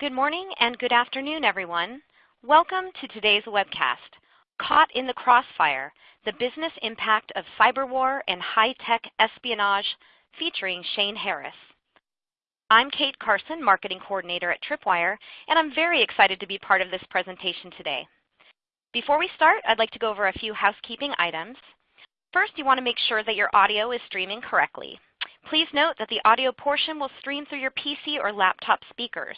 Good morning and good afternoon, everyone. Welcome to today's webcast, Caught in the Crossfire, the Business Impact of Cyber War and High-Tech Espionage, featuring Shane Harris. I'm Kate Carson, Marketing Coordinator at Tripwire, and I'm very excited to be part of this presentation today. Before we start, I'd like to go over a few housekeeping items. First, you want to make sure that your audio is streaming correctly. Please note that the audio portion will stream through your PC or laptop speakers.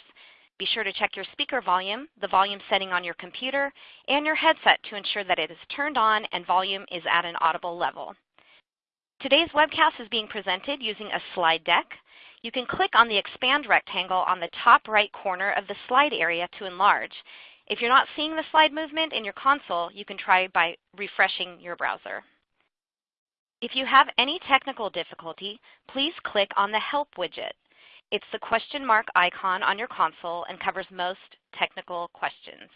Be sure to check your speaker volume, the volume setting on your computer, and your headset to ensure that it is turned on and volume is at an audible level. Today's webcast is being presented using a slide deck. You can click on the expand rectangle on the top right corner of the slide area to enlarge. If you're not seeing the slide movement in your console, you can try by refreshing your browser. If you have any technical difficulty, please click on the Help widget. It's the question mark icon on your console and covers most technical questions.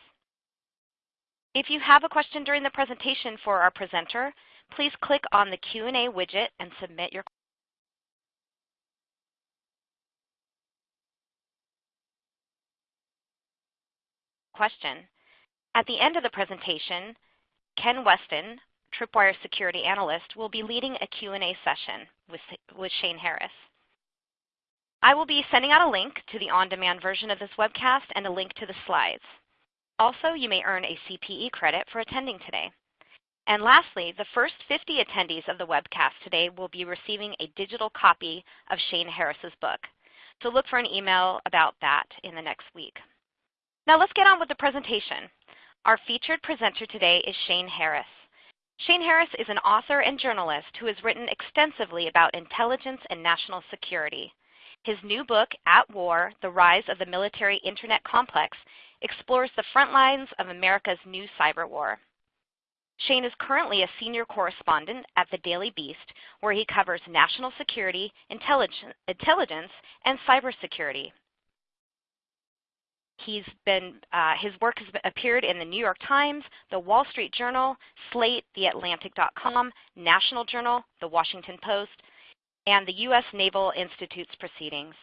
If you have a question during the presentation for our presenter, please click on the Q&A widget and submit your question. At the end of the presentation, Ken Westin, Tripwire Security Analyst, will be leading a Q&A session with, with Shane Harris. I will be sending out a link to the on-demand version of this webcast and a link to the slides. Also, you may earn a CPE credit for attending today. And lastly, the first 50 attendees of the webcast today will be receiving a digital copy of Shane Harris's book. So look for an email about that in the next week. Now let's get on with the presentation. Our featured presenter today is Shane Harris. Shane Harris is an author and journalist who has written extensively about intelligence and national security. His new book, At War, The Rise of the Military Internet Complex, explores the front lines of America's new cyber war. Shane is currently a senior correspondent at the Daily Beast, where he covers national security, intelligence, and cybersecurity. He's been, uh, his work has appeared in the New York Times, the Wall Street Journal, Slate, TheAtlantic.com, National Journal, The Washington Post, and the U.S. Naval Institute's proceedings.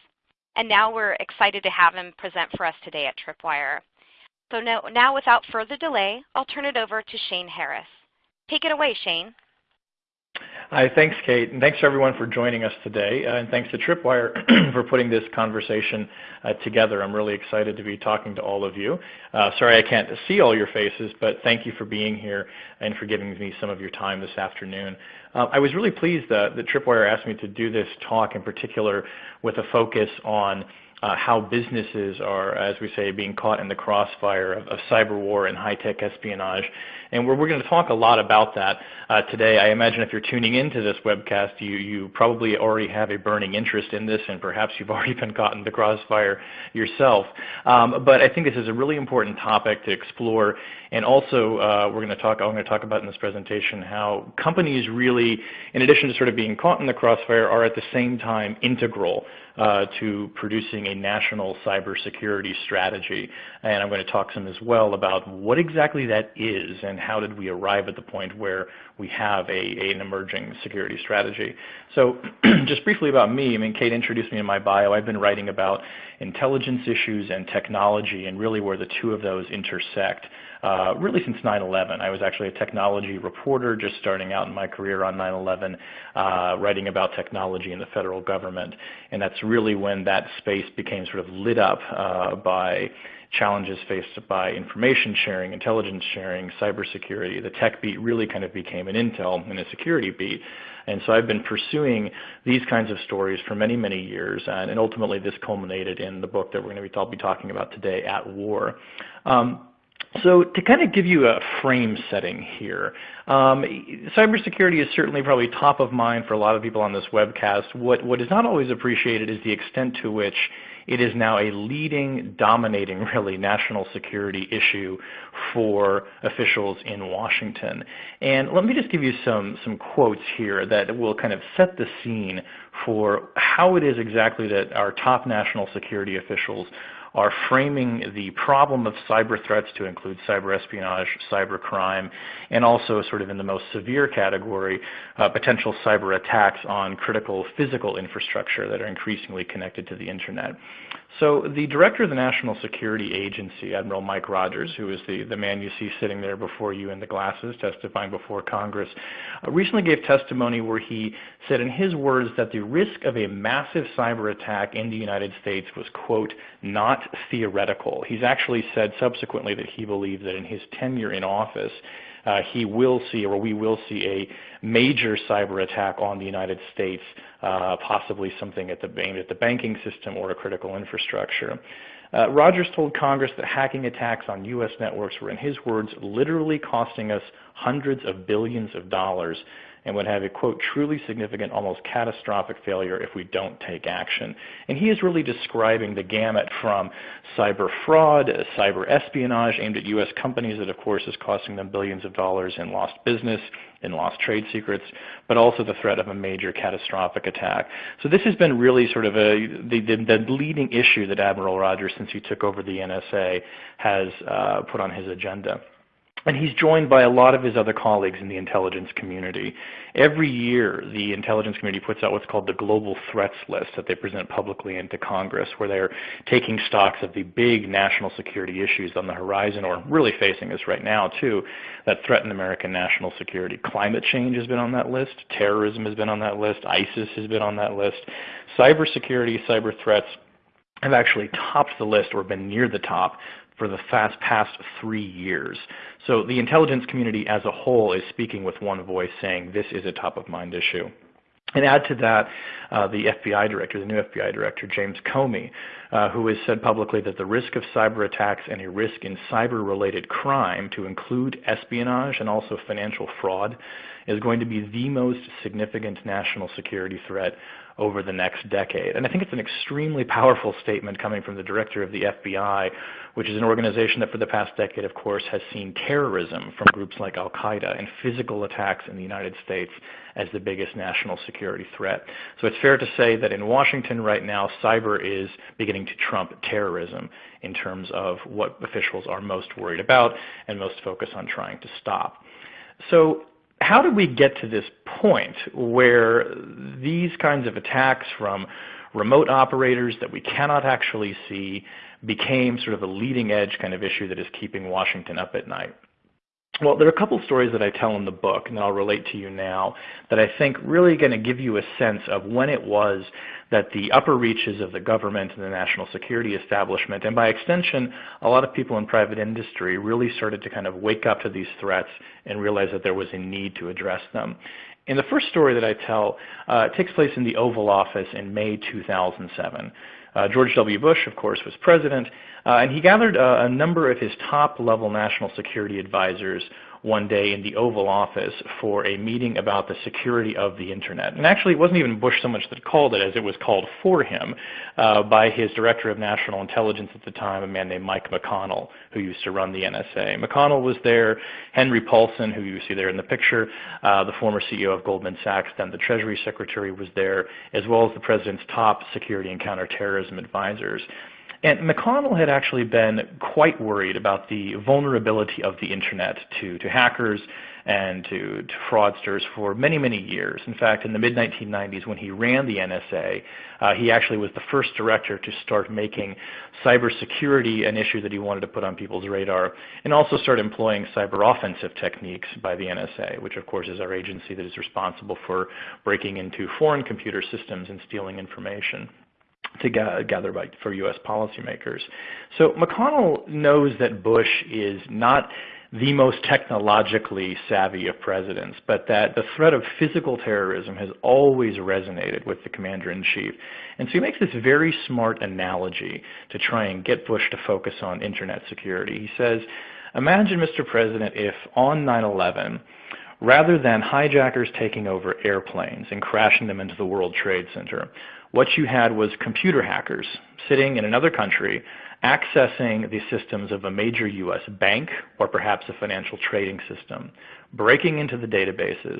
And now we're excited to have him present for us today at Tripwire. So now, now without further delay, I'll turn it over to Shane Harris. Take it away, Shane. Hi, thanks, Kate, and thanks everyone for joining us today, uh, and thanks to Tripwire for putting this conversation uh, together. I'm really excited to be talking to all of you. Uh, sorry I can't see all your faces, but thank you for being here and for giving me some of your time this afternoon. I was really pleased that, Tripwire asked me to do this talk in particular with a focus on how businesses are, as we say, being caught in the crossfire of, of cyber war and high-tech espionage. And we're, we're going to talk a lot about that uh, today. I imagine if you're tuning into this webcast, you, you probably already have a burning interest in this, and perhaps you've already been caught in the crossfire yourself. Um, but I think this is a really important topic to explore. And also, uh, we're going to talk, I'm going to talk about in this presentation how companies really, in addition to sort of being caught in the crossfire, are at the same time integral uh, Uh, to producing a national cybersecurity strategy. And I'm going to talk some as well about what exactly that is and how did we arrive at the point where we have a, an emerging security strategy. So just briefly about me, I mean, Kate introduced me in my bio. I've been writing about intelligence issues and technology and really where the two of those intersect. Uh, really since 9-11. I was actually a technology reporter just starting out in my career on 9-11, uh, writing about technology in the federal government. And that's really when that space became sort of lit up uh, by challenges faced by information sharing, intelligence sharing, cybersecurity. The tech beat really kind of became an intel and a security beat. And so I've been pursuing these kinds of stories for many, many years, and, and ultimately this culminated in the book that we're going to be, I'll be talking about today, At War. Um, so to kind of give you a frame setting here, um, cybersecurity is certainly probably top of mind for a lot of people on this webcast. What, what is not always appreciated is the extent to which it is now a leading, dominating, really, national security issue for officials in Washington. And let me just give you some, some quotes here that will kind of set the scene for how it is exactly that our top national security officials are framing the problem of cyber threats to include cyber espionage, cyber crime, and also sort of in the most severe category, uh, potential cyber attacks on critical physical infrastructure that are increasingly connected to the internet. So the director of the National Security Agency, Admiral Mike Rogers, who is the, the man you see sitting there before you in the glasses testifying before Congress, uh, recently gave testimony where he said in his words that the risk of a massive cyber attack in the United States was, quote, not theoretical. He's actually said subsequently that he believes that in his tenure in office, uh, he will see or we will see a major cyber attack on the United States, uh, possibly something at the, aimed at the banking system or a critical infrastructure. Uh, Rogers told Congress that hacking attacks on U.S. networks were, in his words, literally costing us hundreds of billions of dollars and would have a, quote, truly significant, almost catastrophic failure if we don't take action. And he is really describing the gamut from cyber fraud, cyber espionage aimed at U.S. companies that, of course, is costing them billions of dollars in lost business, in lost trade secrets, but also the threat of a major catastrophic attack. So this has been really sort of a, the, the, the leading issue that Admiral Rogers, since he took over the NSA, has uh, put on his agenda. And he's joined by a lot of his other colleagues in the intelligence community. Every year, the intelligence community puts out what's called the Global Threats List that they present publicly into Congress, where they're taking stocks of the big national security issues on the horizon, or really facing us right now, too, that threaten American national security. Climate change has been on that list. Terrorism has been on that list. ISIS has been on that list. Cybersecurity, cyber threats have actually topped the list or been near the top for the fast past three years. So the intelligence community as a whole is speaking with one voice saying this is a top of mind issue. And add to that uh, the FBI director, the new FBI director, James Comey, uh, who has said publicly that the risk of cyber attacks and a risk in cyber-related crime, to include espionage and also financial fraud, is going to be the most significant national security threat over the next decade. And I think it's an extremely powerful statement coming from the director of the FBI, which is an organization that for the past decade, of course, has seen terrorism from groups like al-Qaeda and physical attacks in the United States as the biggest national security threat. So it's fair to say that in Washington right now, cyber is beginning to trump terrorism in terms of what officials are most worried about and most focused on trying to stop. So how did we get to this point where these kinds of attacks from remote operators that we cannot actually see became sort of a leading edge kind of issue that is keeping Washington up at night? Well, there are a couple stories that I tell in the book, and I'll relate to you now, that I think really going to give you a sense of when it was that the upper reaches of the government and the national security establishment, and by extension, a lot of people in private industry really started to kind of wake up to these threats and realize that there was a need to address them. And the first story that I tell uh, takes place in the Oval Office in May 2007. Uh, George W. Bush, of course, was president, uh, and he gathered uh, a number of his top-level national security advisors one day in the Oval Office for a meeting about the security of the Internet. And actually, it wasn't even Bush so much that called it as it was called for him uh, by his Director of National Intelligence at the time, a man named Mike McConnell, who used to run the NSA. McConnell was there, Henry Paulson, who you see there in the picture, uh, the former CEO of Goldman Sachs, then the Treasury Secretary was there, as well as the President's top security and counterterrorism advisors. And McConnell had actually been quite worried about the vulnerability of the Internet to, to hackers and to, to fraudsters for many, many years. In fact, in the mid-1990s when he ran the NSA, uh, he actually was the first director to start making cybersecurity an issue that he wanted to put on people's radar, and also start employing cyber offensive techniques by the NSA, which of course is our agency that is responsible for breaking into foreign computer systems and stealing information to gather by, for U.S. policymakers. So McConnell knows that Bush is not the most technologically savvy of presidents, but that the threat of physical terrorism has always resonated with the commander-in-chief. And so he makes this very smart analogy to try and get Bush to focus on internet security. He says, imagine, Mr. President, if on 9-11, rather than hijackers taking over airplanes and crashing them into the World Trade Center, what you had was computer hackers sitting in another country accessing the systems of a major U.S. bank or perhaps a financial trading system, breaking into the databases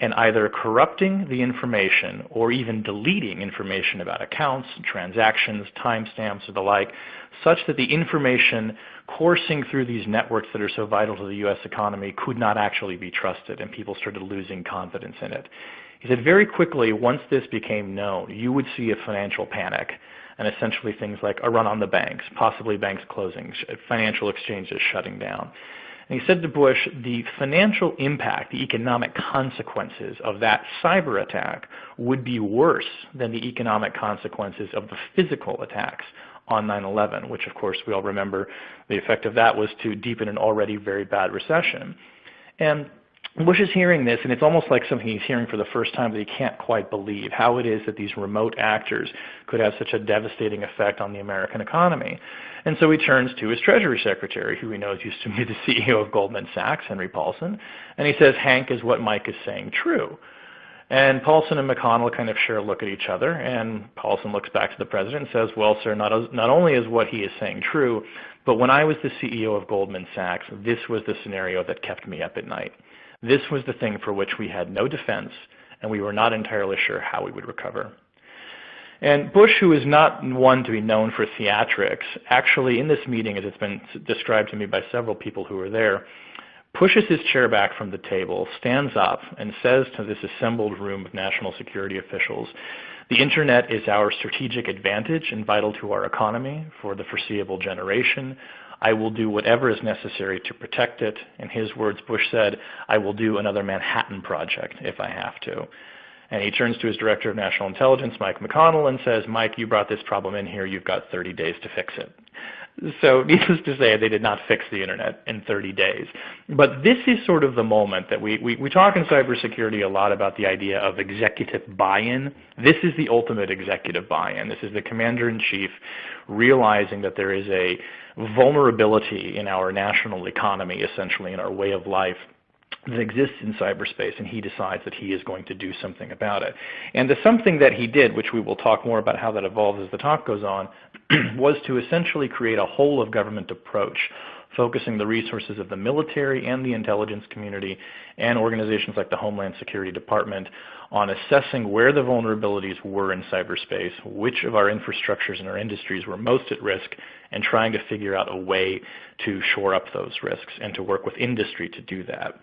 and either corrupting the information or even deleting information about accounts, transactions, timestamps, or the like, such that the information coursing through these networks that are so vital to the U.S. economy could not actually be trusted, and people started losing confidence in it. He said very quickly, once this became known, you would see a financial panic and essentially things like a run on the banks, possibly banks closing, financial exchanges shutting down. And he said to Bush, the financial impact, the economic consequences of that cyber attack would be worse than the economic consequences of the physical attacks on 9-11, which of course we all remember the effect of that was to deepen an already very bad recession. And Bush is hearing this, and it's almost like something he's hearing for the first time that he can't quite believe, how it is that these remote actors could have such a devastating effect on the American economy. And so he turns to his Treasury Secretary, who he knows used to be the CEO of Goldman Sachs, Henry Paulson, and he says, Hank, is what Mike is saying true? And Paulson and McConnell kind of share a look at each other, and Paulson looks back to the president and says, well, sir, not, as, not only is what he is saying true, but when I was the CEO of Goldman Sachs, this was the scenario that kept me up at night. This was the thing for which we had no defense, and we were not entirely sure how we would recover. And Bush, who is not one to be known for theatrics, actually in this meeting, as it's been described to me by several people who were there, pushes his chair back from the table, stands up, and says to this assembled room of national security officials, the internet is our strategic advantage and vital to our economy for the foreseeable generation. I will do whatever is necessary to protect it. In his words, Bush said, I will do another Manhattan Project if I have to. And he turns to his Director of National Intelligence, Mike McConnell, and says, Mike, you brought this problem in here. You've got 30 days to fix it. So needless to say, they did not fix the internet in 30 days. But this is sort of the moment that we, we, we talk in cybersecurity a lot about the idea of executive buy-in. This is the ultimate executive buy-in. This is the commander-in-chief realizing that there is a vulnerability in our national economy, essentially in our way of life, that exists in cyberspace, and he decides that he is going to do something about it. And the something that he did, which we will talk more about how that evolves as the talk goes on, was to essentially create a whole of government approach focusing the resources of the military and the intelligence community and organizations like the Homeland Security Department on assessing where the vulnerabilities were in cyberspace, which of our infrastructures and our industries were most at risk, and trying to figure out a way to shore up those risks and to work with industry to do that.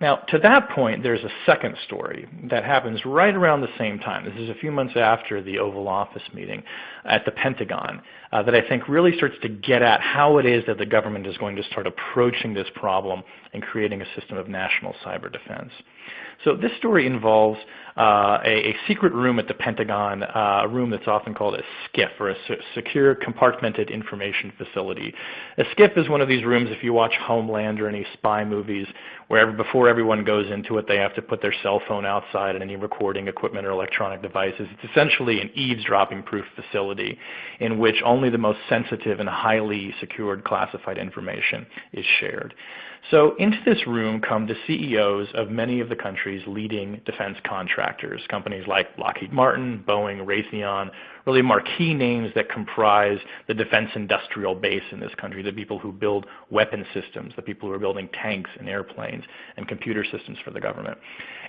Now, to that point, there's a second story that happens right around the same time. This is a few months after the Oval Office meeting at the Pentagon uh, that I think really starts to get at how it is that the government is going to start approaching this problem and creating a system of national cyber defense. So this story involves uh, a, a, secret room at the Pentagon, uh, a room that's often called a SCIF, or a Secure Compartmented Information Facility. A SCIF is one of these rooms, if you watch Homeland or any spy movies, where before everyone goes into it, they have to put their cell phone outside and any recording equipment or electronic devices. It's essentially an eavesdropping-proof facility in which only the most sensitive and highly secured classified information is shared. So into this room come the CEOs of many of the country's leading defense contractors, companies like Lockheed Martin, Boeing, Raytheon, really marquee names that comprise the defense industrial base in this country, the people who build weapon systems, the people who are building tanks and airplanes and computer systems for the government.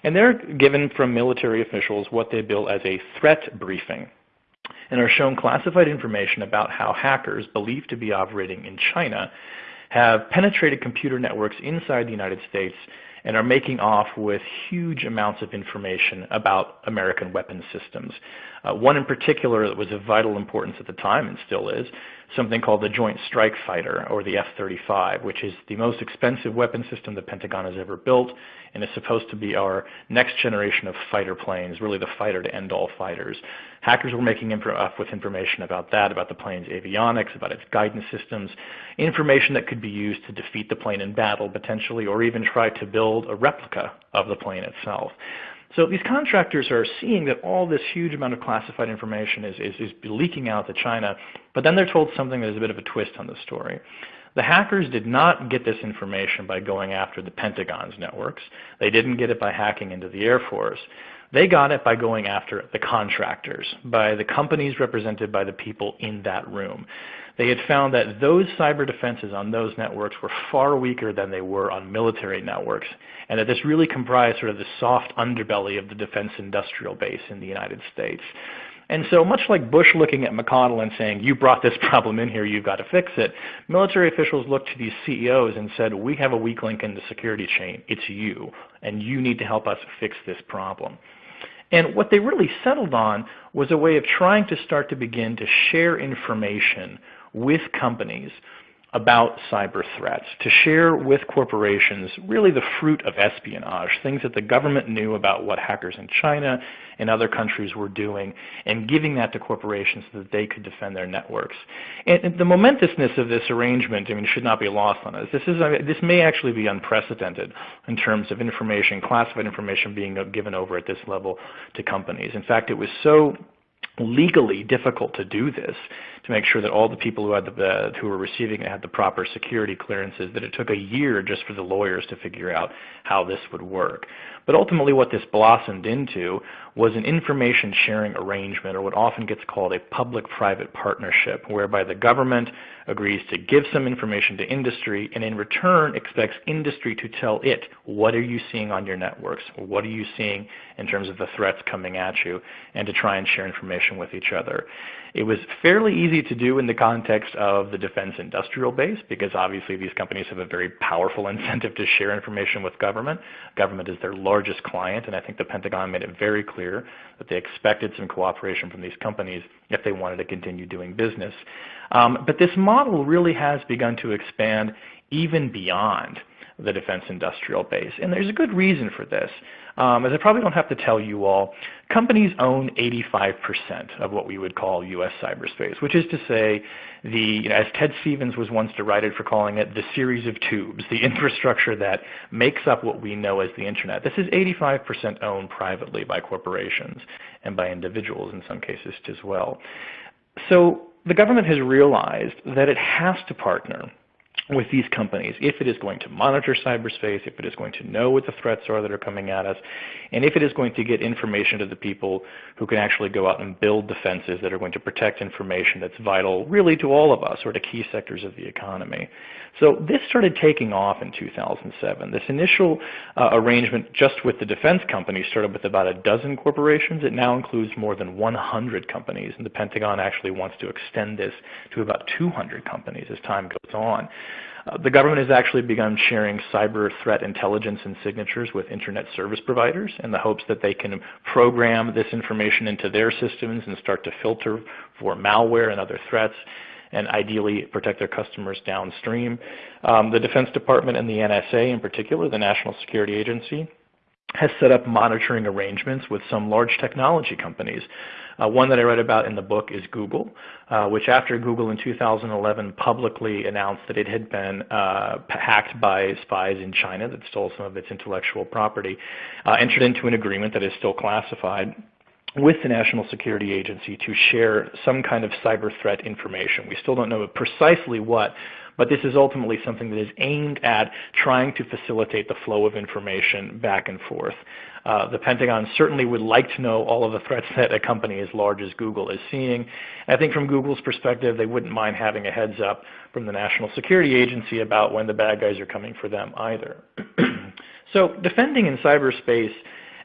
And they're given from military officials what they bill as a threat briefing and are shown classified information about how hackers believed to be operating in China have penetrated computer networks inside the United States and are making off with huge amounts of information about American weapon systems. Uh, one in particular that was of vital importance at the time and still is, something called the Joint Strike Fighter, or the F-35, which is the most expensive weapon system the Pentagon has ever built, and is supposed to be our next generation of fighter planes, really the fighter to end all fighters. Hackers were making off with information about that, about the plane's avionics, about its guidance systems, information that could be used to defeat the plane in battle potentially, or even try to build a replica of the plane itself. So these contractors are seeing that all this huge amount of classified information is, is, is leaking out to China, but then they're told something that is a bit of a twist on the story. The hackers did not get this information by going after the Pentagon's networks. They didn't get it by hacking into the Air Force. They got it by going after the contractors, by the companies represented by the people in that room. They had found that those cyber defenses on those networks were far weaker than they were on military networks, and that this really comprised sort of the soft underbelly of the defense industrial base in the United States. And so much like Bush looking at McConnell and saying, you brought this problem in here, you've got to fix it, military officials looked to these CEOs and said, we have a weak link in the security chain. It's you, and you need to help us fix this problem. And what they really settled on was a way of trying to start to begin to share information with companies about cyber threats, to share with corporations really the fruit of espionage, things that the government knew about what hackers in China and other countries were doing, and giving that to corporations so that they could defend their networks. And the momentousness of this arrangement, I mean, should not be lost on us. This, is, uh, this may actually be unprecedented in terms of information, classified information being given over at this level to companies. In fact, it was so legally difficult to do this to make sure that all the people who had the, uh, who were receiving it had the proper security clearances that it took a year just for the lawyers to figure out how this would work. But ultimately what this blossomed into was an information sharing arrangement or what often gets called a public-private partnership whereby the government agrees to give some information to industry and in return expects industry to tell it what are you seeing on your networks, what are you seeing in terms of the threats coming at you and to try and share information with each other. It was fairly easy to do in the context of the defense industrial base because obviously these companies have a very powerful incentive to share information with government. Government is their largest client and I think the Pentagon made it very clear that they expected some cooperation from these companies if they wanted to continue doing business. Um, but this model really has begun to expand even beyond the defense industrial base. And there's a good reason for this. Um, as I probably don't have to tell you all, companies own 85% of what we would call U.S. cyberspace, which is to say, the, you know, as Ted Stevens was once derided for calling it, the series of tubes, the infrastructure that makes up what we know as the Internet. This is 85% owned privately by corporations and by individuals in some cases as well. So the government has realized that it has to partner with these companies if it is going to monitor cyberspace, if it is going to know what the threats are that are coming at us, and if it is going to get information to the people who can actually go out and build defenses that are going to protect information that's vital really to all of us or to key sectors of the economy. So this started taking off in 2007. This initial uh, arrangement just with the defense companies started with about a dozen corporations. It now includes more than 100 companies, and the Pentagon actually wants to extend this to about 200 companies as time goes on. Uh, the government has actually begun sharing cyber threat intelligence and signatures with Internet service providers in the hopes that they can program this information into their systems and start to filter for malware and other threats and ideally protect their customers downstream. Um, the Defense Department and the NSA in particular, the National Security Agency, has set up monitoring arrangements with some large technology companies. Uh, one that I read about in the book is Google, uh, which after Google in 2011 publicly announced that it had been uh, hacked by spies in China that stole some of its intellectual property, uh, entered into an agreement that is still classified with the National Security Agency to share some kind of cyber threat information. We still don't know precisely what, but this is ultimately something that is aimed at trying to facilitate the flow of information back and forth. Uh, the Pentagon certainly would like to know all of the threats that a company as large as Google is seeing. I think from Google's perspective, they wouldn't mind having a heads up from the National Security Agency about when the bad guys are coming for them either. so defending in cyberspace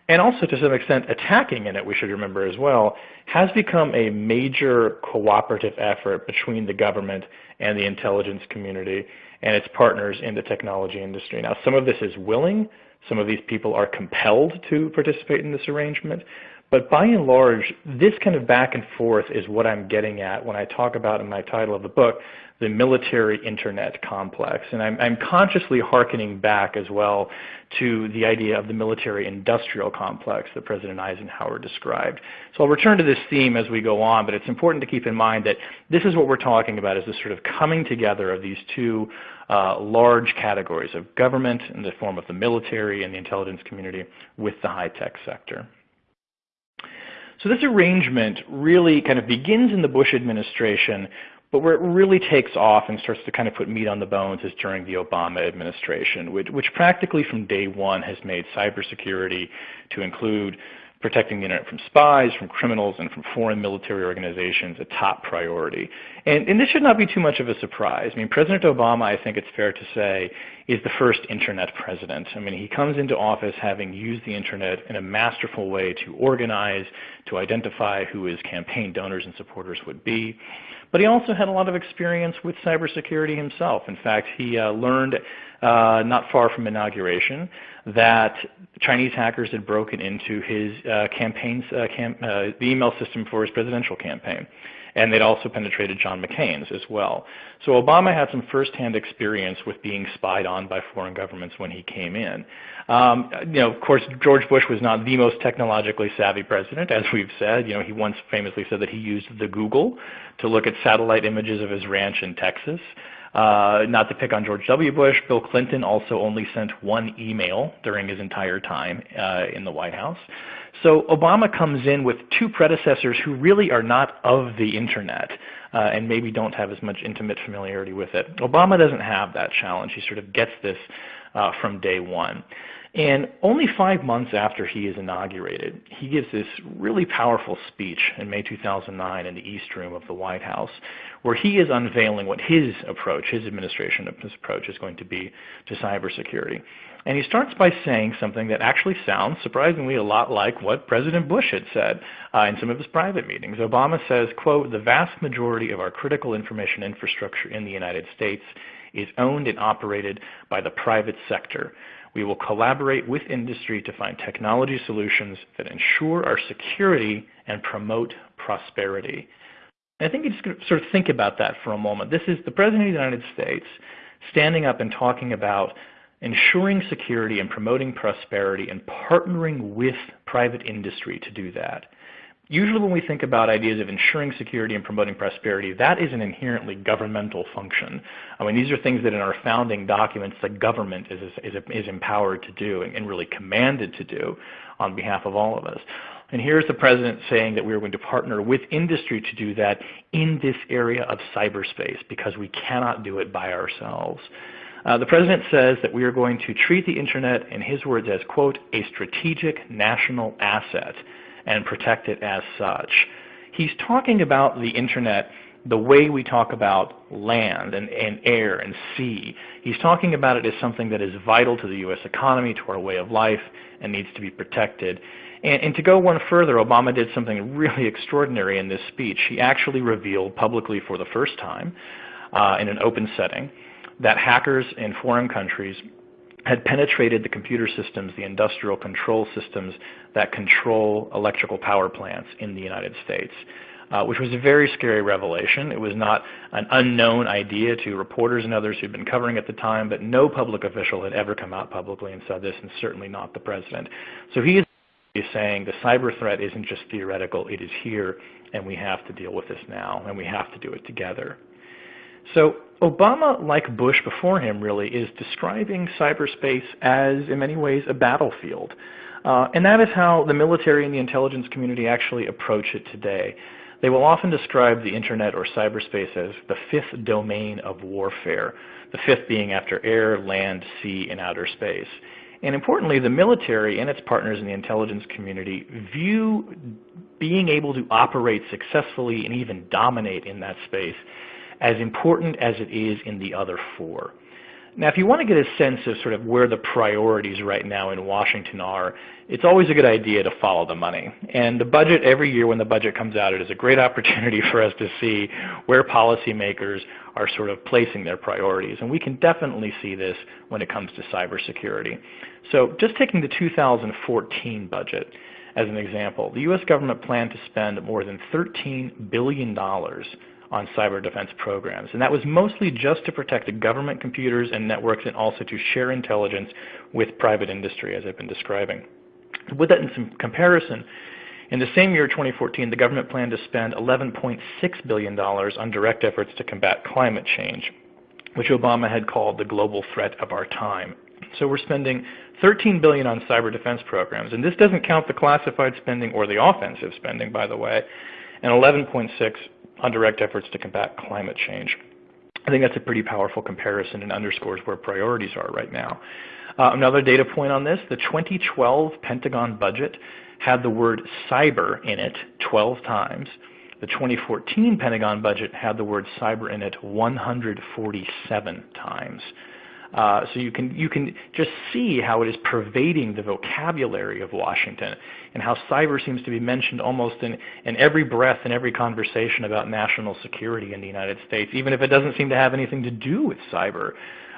and also to some extent attacking in it, we should remember as well, has become a major cooperative effort between the government and the intelligence community and its partners in the technology industry. Now some of this is willing, some of these people are compelled to participate in this arrangement, but by and large, this kind of back and forth is what I'm getting at when I talk about in my title of the book, the military internet complex. And I'm, I'm consciously hearkening back as well to the idea of the military industrial complex that President Eisenhower described. So I'll return to this theme as we go on, but it's important to keep in mind that this is what we're talking about is this sort of coming together of these two uh, large categories of government in the form of the military and the intelligence community with the high-tech sector. So this arrangement really kind of begins in the Bush administration, but where it really takes off and starts to kind of put meat on the bones is during the Obama administration, which, which practically from day one has made cybersecurity to include protecting the internet from spies, from criminals, and from foreign military organizations a top priority. And, and, this should not be too much of a surprise. I mean, President Obama, I think it's fair to say, is the first internet president. I mean, he comes into office having used the internet in a masterful way to organize, to identify who his campaign donors and supporters would be. But he also had a lot of experience with cybersecurity himself. In fact, he uh, learned uh, not far from inauguration that Chinese hackers had broken into his uh, campaign's uh, cam uh, the email system for his presidential campaign and they'd also penetrated John McCain's as well. So Obama had some firsthand experience with being spied on by foreign governments when he came in. Um, you know, of course, George Bush was not the most technologically savvy president, as we've said. You know, he once famously said that he used the Google to look at satellite images of his ranch in Texas. Uh, not to pick on George W. Bush, Bill Clinton also only sent one email during his entire time uh, in the White House. So Obama comes in with two predecessors who really are not of the internet uh, and maybe don't have as much intimate familiarity with it. Obama doesn't have that challenge. He sort of gets this uh, from day one. And only five months after he is inaugurated, he gives this really powerful speech in May 2009 in the East Room of the White House, where he is unveiling what his approach, his administration approach is going to be to cybersecurity. And he starts by saying something that actually sounds surprisingly a lot like what President Bush had said uh, in some of his private meetings. Obama says, quote, the vast majority of our critical information infrastructure in the United States is owned and operated by the private sector. We will collaborate with industry to find technology solutions that ensure our security and promote prosperity. And I think you just sort of think about that for a moment. This is the President of the United States standing up and talking about ensuring security and promoting prosperity and partnering with private industry to do that. Usually when we think about ideas of ensuring security and promoting prosperity, that is an inherently governmental function. I mean, these are things that in our founding documents the government is, is, is empowered to do and, and really commanded to do on behalf of all of us. And here's the President saying that we are going to partner with industry to do that in this area of cyberspace because we cannot do it by ourselves. Uh, the President says that we are going to treat the Internet, in his words, as, quote, a strategic national asset and protect it as such. He's talking about the Internet the way we talk about land and, and, air and sea. He's talking about it as something that is vital to the U.S. economy, to our way of life, and needs to be protected. And, and, to go one further, Obama did something really extraordinary in this speech. He actually revealed publicly for the first time uh, in an open setting that hackers in foreign countries had penetrated the computer systems, the industrial control systems that control electrical power plants in the United States. Uh, which was a very scary revelation. It was not an unknown idea to reporters and others who'd been covering at the time, but no public official had ever come out publicly and said this, and certainly not the president. So he is saying the cyber threat isn't just theoretical, it is here, and we have to deal with this now, and we have to do it together. So Obama, like Bush before him really, is describing cyberspace as, in many ways, a battlefield. Uh, and that is how the military and the intelligence community actually approach it today. They will often describe the internet or cyberspace as the fifth domain of warfare, the fifth being after air, land, sea, and outer space. And importantly, the military and its partners in the intelligence community view being able to operate successfully and even dominate in that space as important as it is in the other four. Now, if you want to get a sense of sort of where the priorities right now in Washington are, it's always a good idea to follow the money. And the budget, every year when the budget comes out, it is a great opportunity for us to see where policymakers are sort of placing their priorities. And we can definitely see this when it comes to cybersecurity. So just taking the 2014 budget as an example, the U.S. government planned to spend more than $13 billion on cyber defense programs. And that was mostly just to protect the government computers and networks and also to share intelligence with private industry, as I've been describing. Put that in some comparison, in the same year, 2014, the government planned to spend $11.6 billion on direct efforts to combat climate change, which Obama had called the global threat of our time. So we're spending 13 billion on cyber defense programs, and this doesn't count the classified spending or the offensive spending, by the way, and 11.6 on direct efforts to combat climate change. I think that's a pretty powerful comparison and underscores where priorities are right now. Uh, another data point on this, the 2012 Pentagon budget had the word cyber in it 12 times. The 2014 Pentagon budget had the word cyber in it 147 times. Uh, so you can you can just see how it is pervading the vocabulary of Washington, and how cyber seems to be mentioned almost in in every breath in every conversation about national security in the United States, even if it doesn't seem to have anything to do with cyber.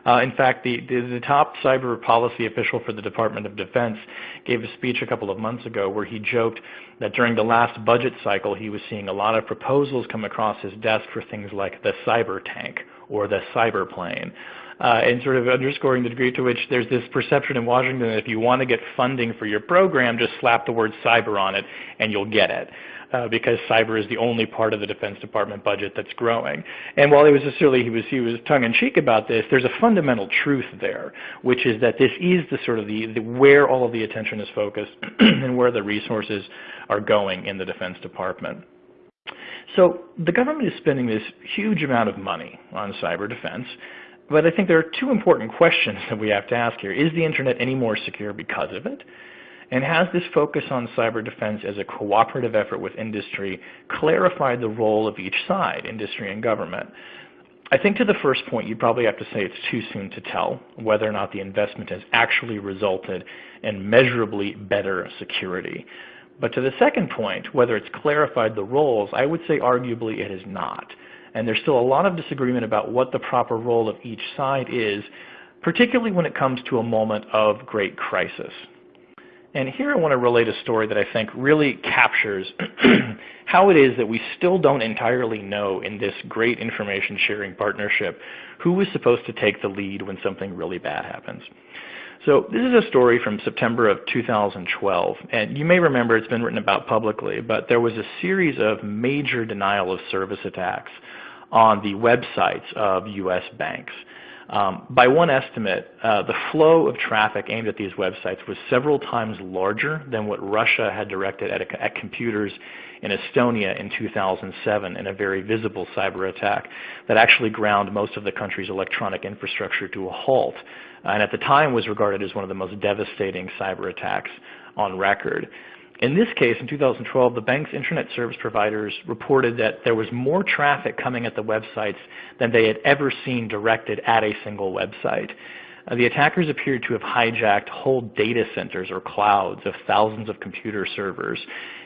Uh, in fact, the, the, the, top cyber policy official for the Department of Defense gave a speech a couple of months ago where he joked that during the last budget cycle he was seeing a lot of proposals come across his desk for things like the cyber tank or the cyber plane and sort of underscoring the degree to which there's this perception in Washington that if you want to get funding for your program, just slap the word cyber on it and you'll get it. Uh, because cyber is the only part of the Defense Department budget that's growing. And while it was necessarily he was he was tongue-in-cheek about this, there's a fundamental truth there, which is that this is the sort of the, the where all of the attention is focused and where the resources are going in the Defense Department. So the government is spending this huge amount of money on cyber defense, but I think there are two important questions that we have to ask here. Is the Internet any more secure because of it? And has this focus on cyber defense as a cooperative effort with industry clarified the role of each side, industry and government? I think to the first point, you probably have to say it's too soon to tell whether or not the investment has actually resulted in measurably better security. But to the second point, whether it's clarified the roles, I would say arguably it has not. And there's still a lot of disagreement about what the proper role of each side is, particularly when it comes to a moment of great crisis. And here I want to relate a story that I think really captures how it is that we still don't entirely know in this great information sharing partnership who is supposed to take the lead when something really bad happens. So this is a story from September of 2012, and you may remember it's been written about publicly, but there was a series of major denial of service attacks on the websites of U.S. banks. Um, by one estimate, uh, the flow of traffic aimed at these websites was several times larger than what Russia had directed at, a, at computers in Estonia in 2007 in a very visible cyber attack that actually ground most of the country's electronic infrastructure to a halt, and at the time was regarded as one of the most devastating cyber attacks on record. In this case, in 2012, the bank's internet service providers reported that there was more traffic coming at the websites than they had ever seen directed at a single website. Uh, the attackers appeared to have hijacked whole data centers or clouds of thousands of computer servers.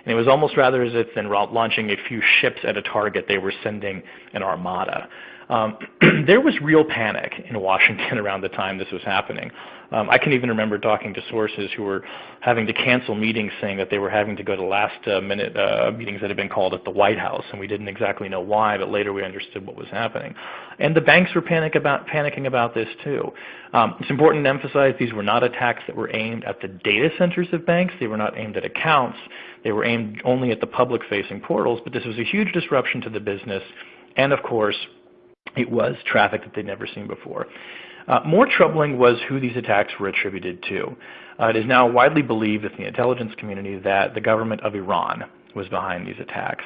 And it was almost rather as if than launching a few ships at a target, they were sending an armada. Um, there was real panic in Washington around the time this was happening. Um, I can even remember talking to sources who were having to cancel meetings saying that they were having to go to last uh, minute uh, meetings that had been called at the White House, and we didn't exactly know why, but later we understood what was happening. And the banks were panic about, panicking about this too. Um, it's important to emphasize these were not attacks that were aimed at the data centers of banks. They were not aimed at accounts. They were aimed only at the public-facing portals, but this was a huge disruption to the business. And of course, it was traffic that they'd never seen before. Uh, more troubling was who these attacks were attributed to. Uh, it is now widely believed in the intelligence community that the government of Iran was behind these attacks.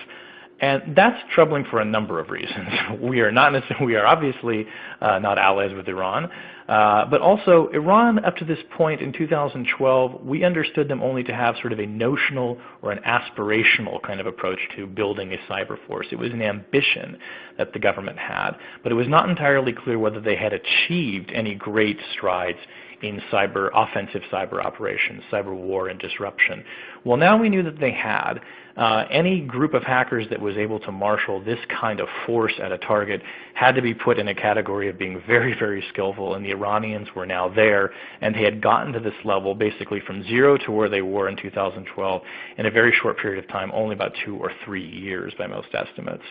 And that's troubling for a number of reasons. we are not we are obviously uh, not allies with Iran, uh, but also Iran up to this point in 2012, we understood them only to have sort of a notional or an aspirational kind of approach to building a cyber force. It was an ambition that the government had, but it was not entirely clear whether they had achieved any great strides in cyber offensive cyber operations, cyber war and disruption. Well, now we knew that they had. Uh, any group of hackers that was able to marshal this kind of force at a target had to be put in a category of being very, very skillful, and the Iranians were now there, and they had gotten to this level basically from zero to where they were in 2012 in a very short period of time, only about two or three years by most estimates.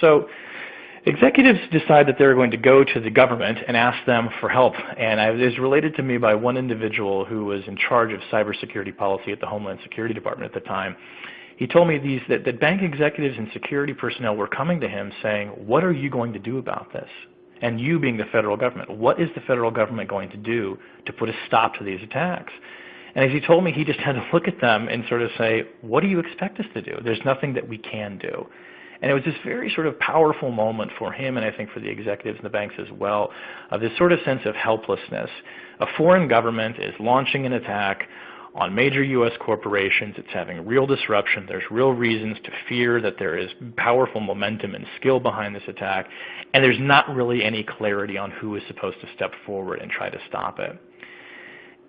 So Executives decide that they're going to go to the government and ask them for help. And it was related to me by one individual who was in charge of cybersecurity policy at the Homeland Security Department at the time. He told me these, that, that bank executives and security personnel were coming to him saying, what are you going to do about this? And you being the federal government, what is the federal government going to do to put a stop to these attacks? And as he told me, he just had to look at them and sort of say, what do you expect us to do? There's nothing that we can do. And it was this very sort of powerful moment for him and I think for the executives in the banks as well, of this sort of sense of helplessness. A foreign government is launching an attack on major U.S. corporations. It's having real disruption. There's real reasons to fear that there is powerful momentum and skill behind this attack, and there's not really any clarity on who is supposed to step forward and try to stop it.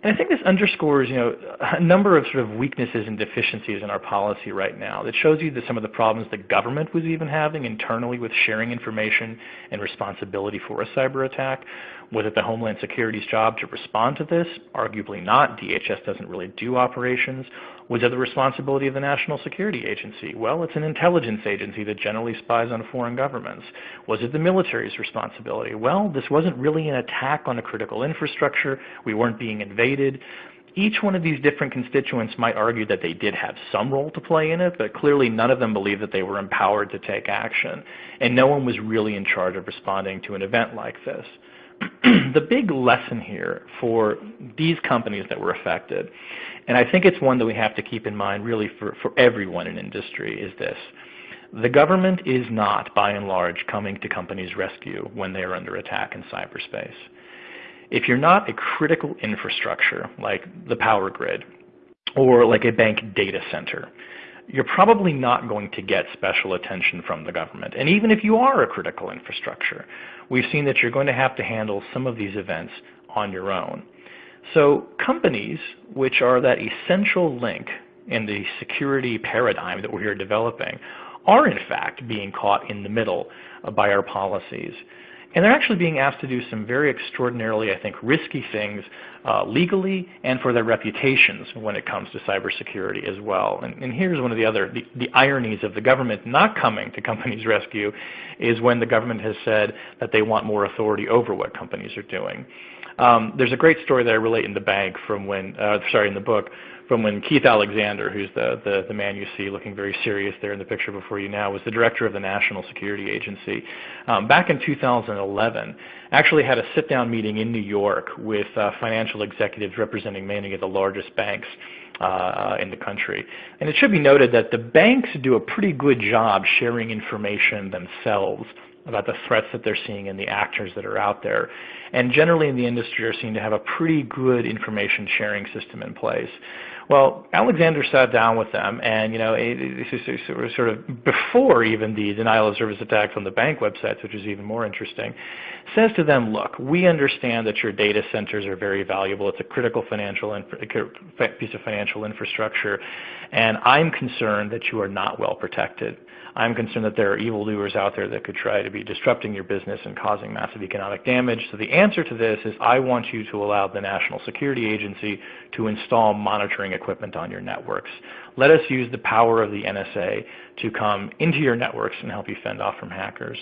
And I think this underscores, you know, a number of sort of weaknesses and deficiencies in our policy right now. That shows you that some of the problems the government was even having internally with sharing information and responsibility for a cyber attack. Was it the Homeland Security's job to respond to this? Arguably not. DHS doesn't really do operations. Was it the responsibility of the National Security Agency? Well, it's an intelligence agency that generally spies on foreign governments. Was it the military's responsibility? Well, this wasn't really an attack on a critical infrastructure. We weren't being invaded. Each one of these different constituents might argue that they did have some role to play in it, but clearly none of them believed that they were empowered to take action. And no one was really in charge of responding to an event like this. the big lesson here for these companies that were affected, and I think it's one that we have to keep in mind really for, for everyone in industry, is this. The government is not, by and large, coming to companies' rescue when they are under attack in cyberspace. If you're not a critical infrastructure like the power grid or like a bank data center, you're probably not going to get special attention from the government. And even if you are a critical infrastructure, we've seen that you're going to have to handle some of these events on your own. So companies, which are that essential link in the security paradigm that we're here developing, are in fact being caught in the middle by our policies. And they're actually being asked to do some very extraordinarily, I think, risky things uh, legally and for their reputations when it comes to cybersecurity as well. And, and here's one of the other, the, the, ironies of the government not coming to companies' rescue is when the government has said that they want more authority over what companies are doing. Um, there's a great story that I relate in the bank from when, uh, sorry, in the book, from when Keith Alexander, who's the, the, the, man you see looking very serious there in the picture before you now, was the director of the National Security Agency. Um, back in 2011, actually had a sit-down meeting in New York with uh, financial executives representing many of the largest banks uh, in the country. And it should be noted that the banks do a pretty good job sharing information themselves about the threats that they're seeing and the actors that are out there. And generally in the industry are seen to have a pretty good information sharing system in place. Well, Alexander sat down with them, and you know, sort of before even the denial of service attacks on the bank websites, which is even more interesting, says to them, look, we understand that your data centers are very valuable. It's a critical financial piece of financial infrastructure, and I'm concerned that you are not well protected. I'm concerned that there are evildoers out there that could try to be disrupting your business and causing massive economic damage. So the answer to this is I want you to allow the National Security Agency to install monitoring equipment on your networks. Let us use the power of the NSA to come into your networks and help you fend off from hackers.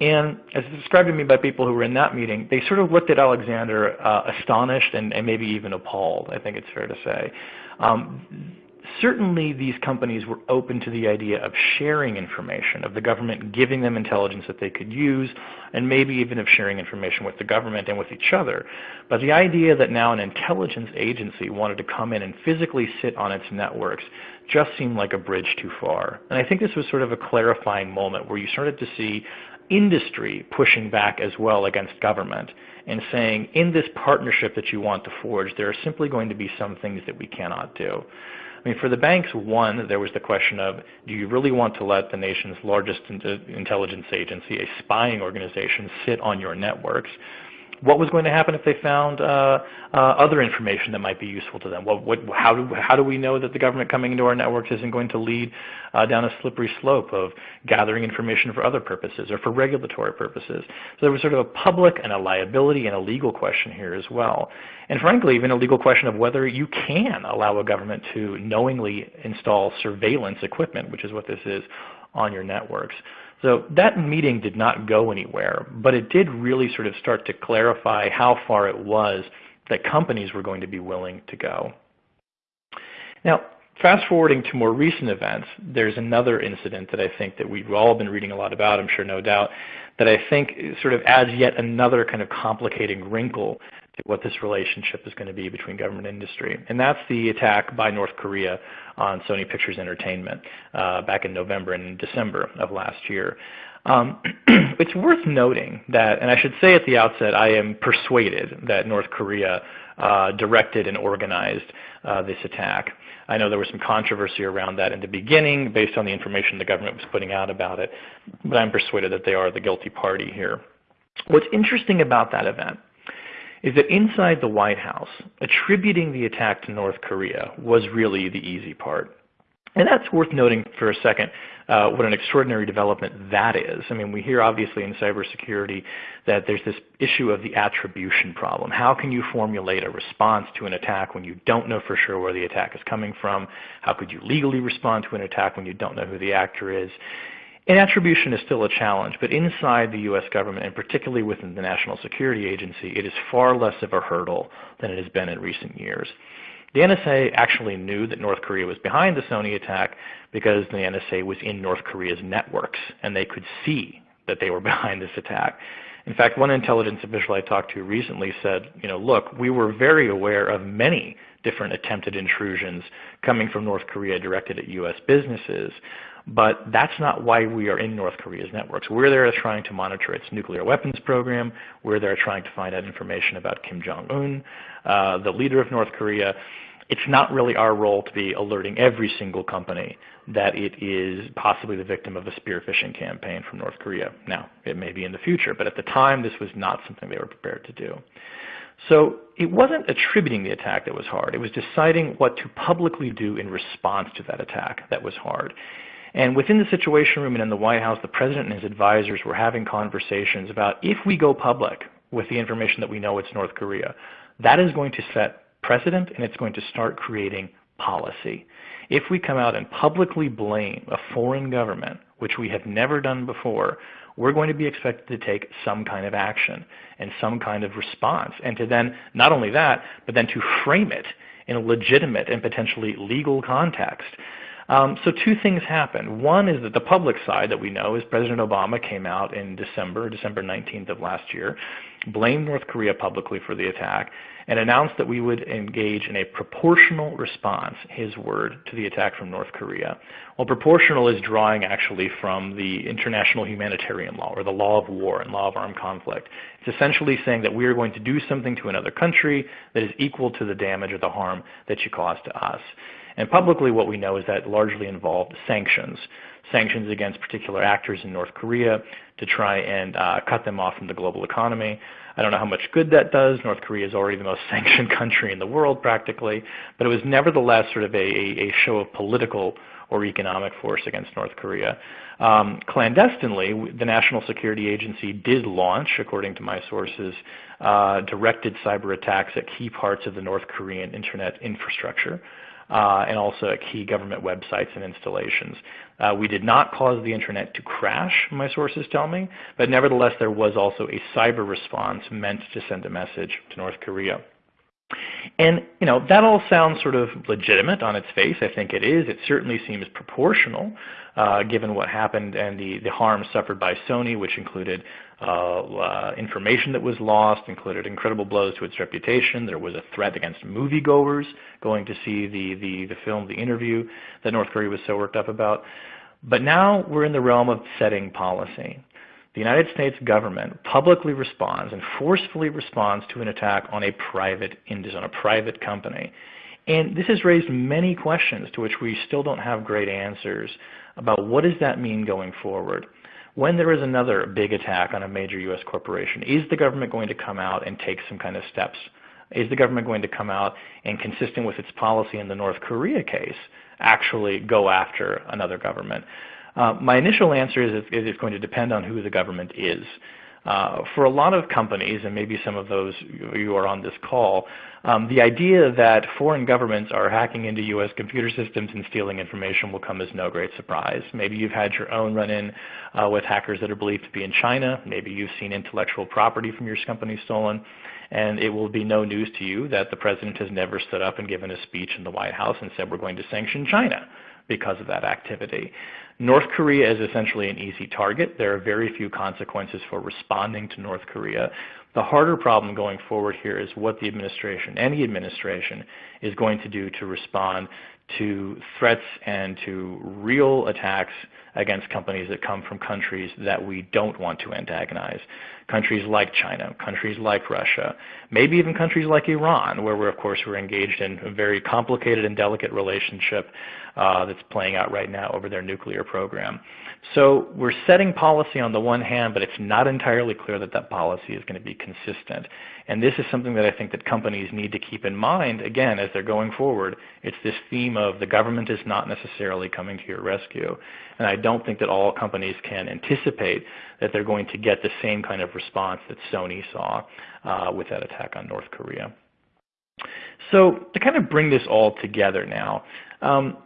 And as described to me by people who were in that meeting, they sort of looked at Alexander uh, astonished and, and, maybe even appalled, I think it's fair to say. Um, certainly these companies were open to the idea of sharing information, of the government giving them intelligence that they could use, and maybe even of sharing information with the government and with each other. But the idea that now an intelligence agency wanted to come in and physically sit on its networks just seemed like a bridge too far. And I think this was sort of a clarifying moment where you started to see industry pushing back as well against government and saying, in this partnership that you want to forge, there are simply going to be some things that we cannot do. I mean, for the banks, one, there was the question of, do you really want to let the nation's largest uh, intelligence agency, a spying organization, sit on your networks? What was going to happen if they found uh, uh, other information that might be useful to them? What, what, how, do, how do we know that the government coming into our networks isn't going to lead uh, down a slippery slope of gathering information for other purposes or for regulatory purposes? So there was sort of a public and a liability and a legal question here as well. And frankly, even a legal question of whether you can allow a government to knowingly install surveillance equipment, which is what this is, on your networks. So that meeting did not go anywhere, but it did really sort of start to clarify how far it was that companies were going to be willing to go. Now, fast forwarding to more recent events, there's another incident that I think that we've all been reading a lot about, I'm sure no doubt, that I think sort of adds yet another kind of complicating wrinkle what this relationship is going to be between government and industry. And that's the attack by North Korea on Sony Pictures Entertainment uh, back in November and December of last year. Um, it's worth noting that, and I should say at the outset, I am persuaded that North Korea uh, directed and organized uh, this attack. I know there was some controversy around that in the beginning based on the information the government was putting out about it, but I'm persuaded that they are the guilty party here. What's interesting about that event is that inside the White House, attributing the attack to North Korea was really the easy part. And that's worth noting for a second uh, what an extraordinary development that is. I mean, we hear obviously in cybersecurity that there's this issue of the attribution problem. How can you formulate a response to an attack when you don't know for sure where the attack is coming from? How could you legally respond to an attack when you don't know who the actor is? And attribution is still a challenge, but inside the U.S. government, and particularly within the National Security Agency, it is far less of a hurdle than it has been in recent years. The NSA actually knew that North Korea was behind the Sony attack because the NSA was in North Korea's networks, and they could see that they were behind this attack. In fact, one intelligence official I talked to recently said, you know, look, we were very aware of many different attempted intrusions coming from North Korea directed at U.S. businesses, but that's not why we are in North Korea's networks. We're there trying to monitor its nuclear weapons program. We're there trying to find out information about Kim Jong-un, uh, the leader of North Korea. It's not really our role to be alerting every single company that it is possibly the victim of a spear phishing campaign from North Korea. Now, it may be in the future, but at the time this was not something they were prepared to do. So it wasn't attributing the attack that was hard. It was deciding what to publicly do in response to that attack that was hard. And within the Situation Room and in the White House, the President and his advisors were having conversations about if we go public with the information that we know it's North Korea, that is going to set precedent and it's going to start creating policy. If we come out and publicly blame a foreign government, which we have never done before, we're going to be expected to take some kind of action and some kind of response. And to then, not only that, but then to frame it in a legitimate and potentially legal context. Um, so two things happened. One is that the public side that we know is President Obama came out in December, December 19th of last year, blamed North Korea publicly for the attack, and announced that we would engage in a proportional response, his word, to the attack from North Korea. Well, proportional is drawing actually from the international humanitarian law, or the law of war and law of armed conflict. It's essentially saying that we are going to do something to another country that is equal to the damage or the harm that you caused to us. And publicly what we know is that largely involved sanctions, sanctions against particular actors in North Korea to try and uh, cut them off from the global economy. I don't know how much good that does. North Korea is already the most sanctioned country in the world practically, but it was nevertheless sort of a, a, show of political or economic force against North Korea. Um, clandestinely, the National Security Agency did launch, according to my sources, uh, directed cyber attacks at key parts of the North Korean internet infrastructure and also at key government websites and installations. Uh, we did not cause the internet to crash, my sources tell me, but nevertheless there was also a cyber response meant to send a message to North Korea. And you know that all sounds sort of legitimate on its face. I think it is. It certainly seems proportional, uh, given what happened and the the harm suffered by Sony, which included uh, uh, information that was lost, included incredible blows to its reputation. There was a threat against moviegoers going to see the the the film, the interview that North Korea was so worked up about. But now we're in the realm of setting policy the United States government publicly responds and forcefully responds to an attack on a private on a private company. And this has raised many questions to which we still don't have great answers about what does that mean going forward. When there is another big attack on a major U.S. corporation, is the government going to come out and take some kind of steps? Is the government going to come out and, consistent with its policy in the North Korea case, actually go after another government? Uh, my initial answer is it's going to depend on who the government is. Uh, for a lot of companies, and maybe some of those you are on this call, um, the idea that foreign governments are hacking into U.S. computer systems and stealing information will come as no great surprise. Maybe you've had your own run-in uh, with hackers that are believed to be in China. Maybe you've seen intellectual property from your company stolen. And it will be no news to you that the President has never stood up and given a speech in the White House and said we're going to sanction China because of that activity. North Korea is essentially an easy target. There are very few consequences for responding to North Korea. The harder problem going forward here is what the administration, any administration, is going to do to respond to threats and to real attacks against companies that come from countries that we don't want to antagonize. Countries like China, countries like Russia, maybe even countries like Iran, where we're, of course, we're engaged in a very complicated and delicate relationship uh, that's playing out right now over their nuclear program. So we're setting policy on the one hand, but it's not entirely clear that that policy is going to be consistent. And this is something that I think that companies need to keep in mind, again, as they're going forward. It's this theme of the government is not necessarily coming to your rescue. And I don't think that all companies can anticipate that they're going to get the same kind of response that Sony saw uh, with that attack on North Korea. So to kind of bring this all together now, um,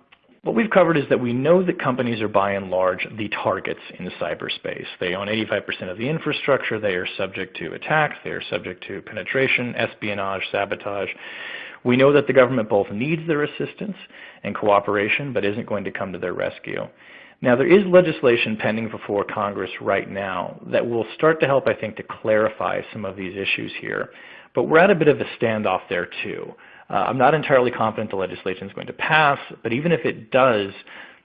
what we've covered is that we know that companies are by and large the targets in cyberspace. They own 85% of the infrastructure. They are subject to attacks. They are subject to penetration, espionage, sabotage. We know that the government both needs their assistance and cooperation, but isn't going to come to their rescue. Now, there is legislation pending before Congress right now that will start to help, I think, to clarify some of these issues here. But we're at a bit of a standoff there, too. Uh, I'm not entirely confident the legislation is going to pass, but even if it does,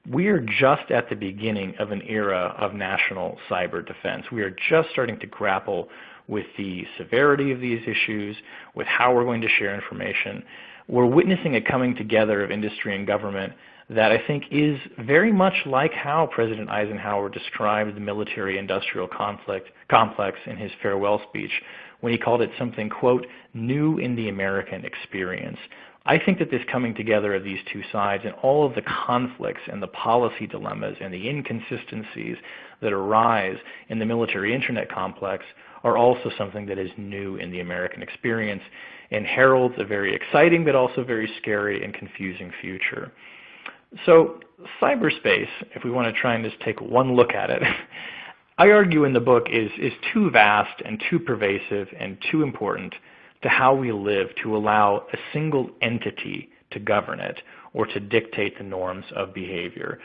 we are just at the beginning of an era of national cyber defense. We are just starting to grapple with the severity of these issues, with how we're going to share information. We're witnessing a coming together of industry and government that I think is very much like how President Eisenhower described the military-industrial conflict complex in his farewell speech when he called it something, quote, new in the American experience. I think that this coming together of these two sides and all of the conflicts and the policy dilemmas and the inconsistencies that arise in the military internet complex are also something that is new in the American experience and heralds a very exciting but also very scary and confusing future. So cyberspace, if we want to try and just take one look at it, I argue in the book is, is too vast and too pervasive and too important to how we live to allow a single entity to govern it or to dictate the norms of behavior.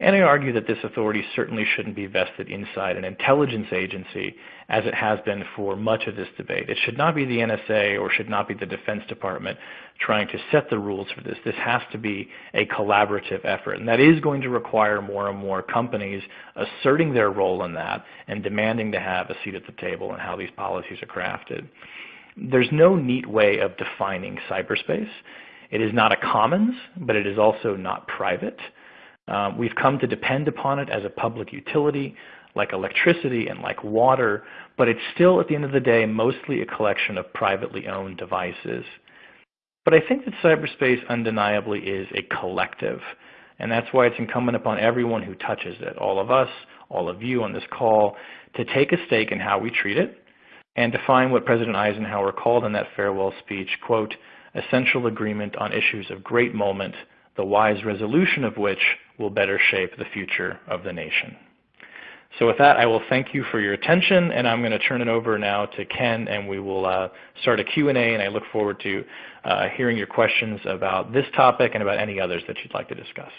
And I argue that this authority certainly shouldn't be vested inside an intelligence agency as it has been for much of this debate. It should not be the NSA or should not be the Defense Department trying to set the rules for this. This has to be a collaborative effort. And that is going to require more and more companies asserting their role in that and demanding to have a seat at the table in how these policies are crafted. There's no neat way of defining cyberspace. It is not a commons, but it is also not private. Um, we've come to depend upon it as a public utility like electricity and like water, but it's still at the end of the day mostly a collection of privately owned devices. But I think that cyberspace undeniably is a collective, and that's why it's incumbent upon everyone who touches it, all of us, all of you on this call, to take a stake in how we treat it and define what President Eisenhower called in that farewell speech, quote, essential agreement on issues of great moment the wise resolution of which will better shape the future of the nation. So with that, I will thank you for your attention, and I'm going to turn it over now to Ken, and we will uh, start a Q&A, and I look forward to uh, hearing your questions about this topic and about any others that you'd like to discuss.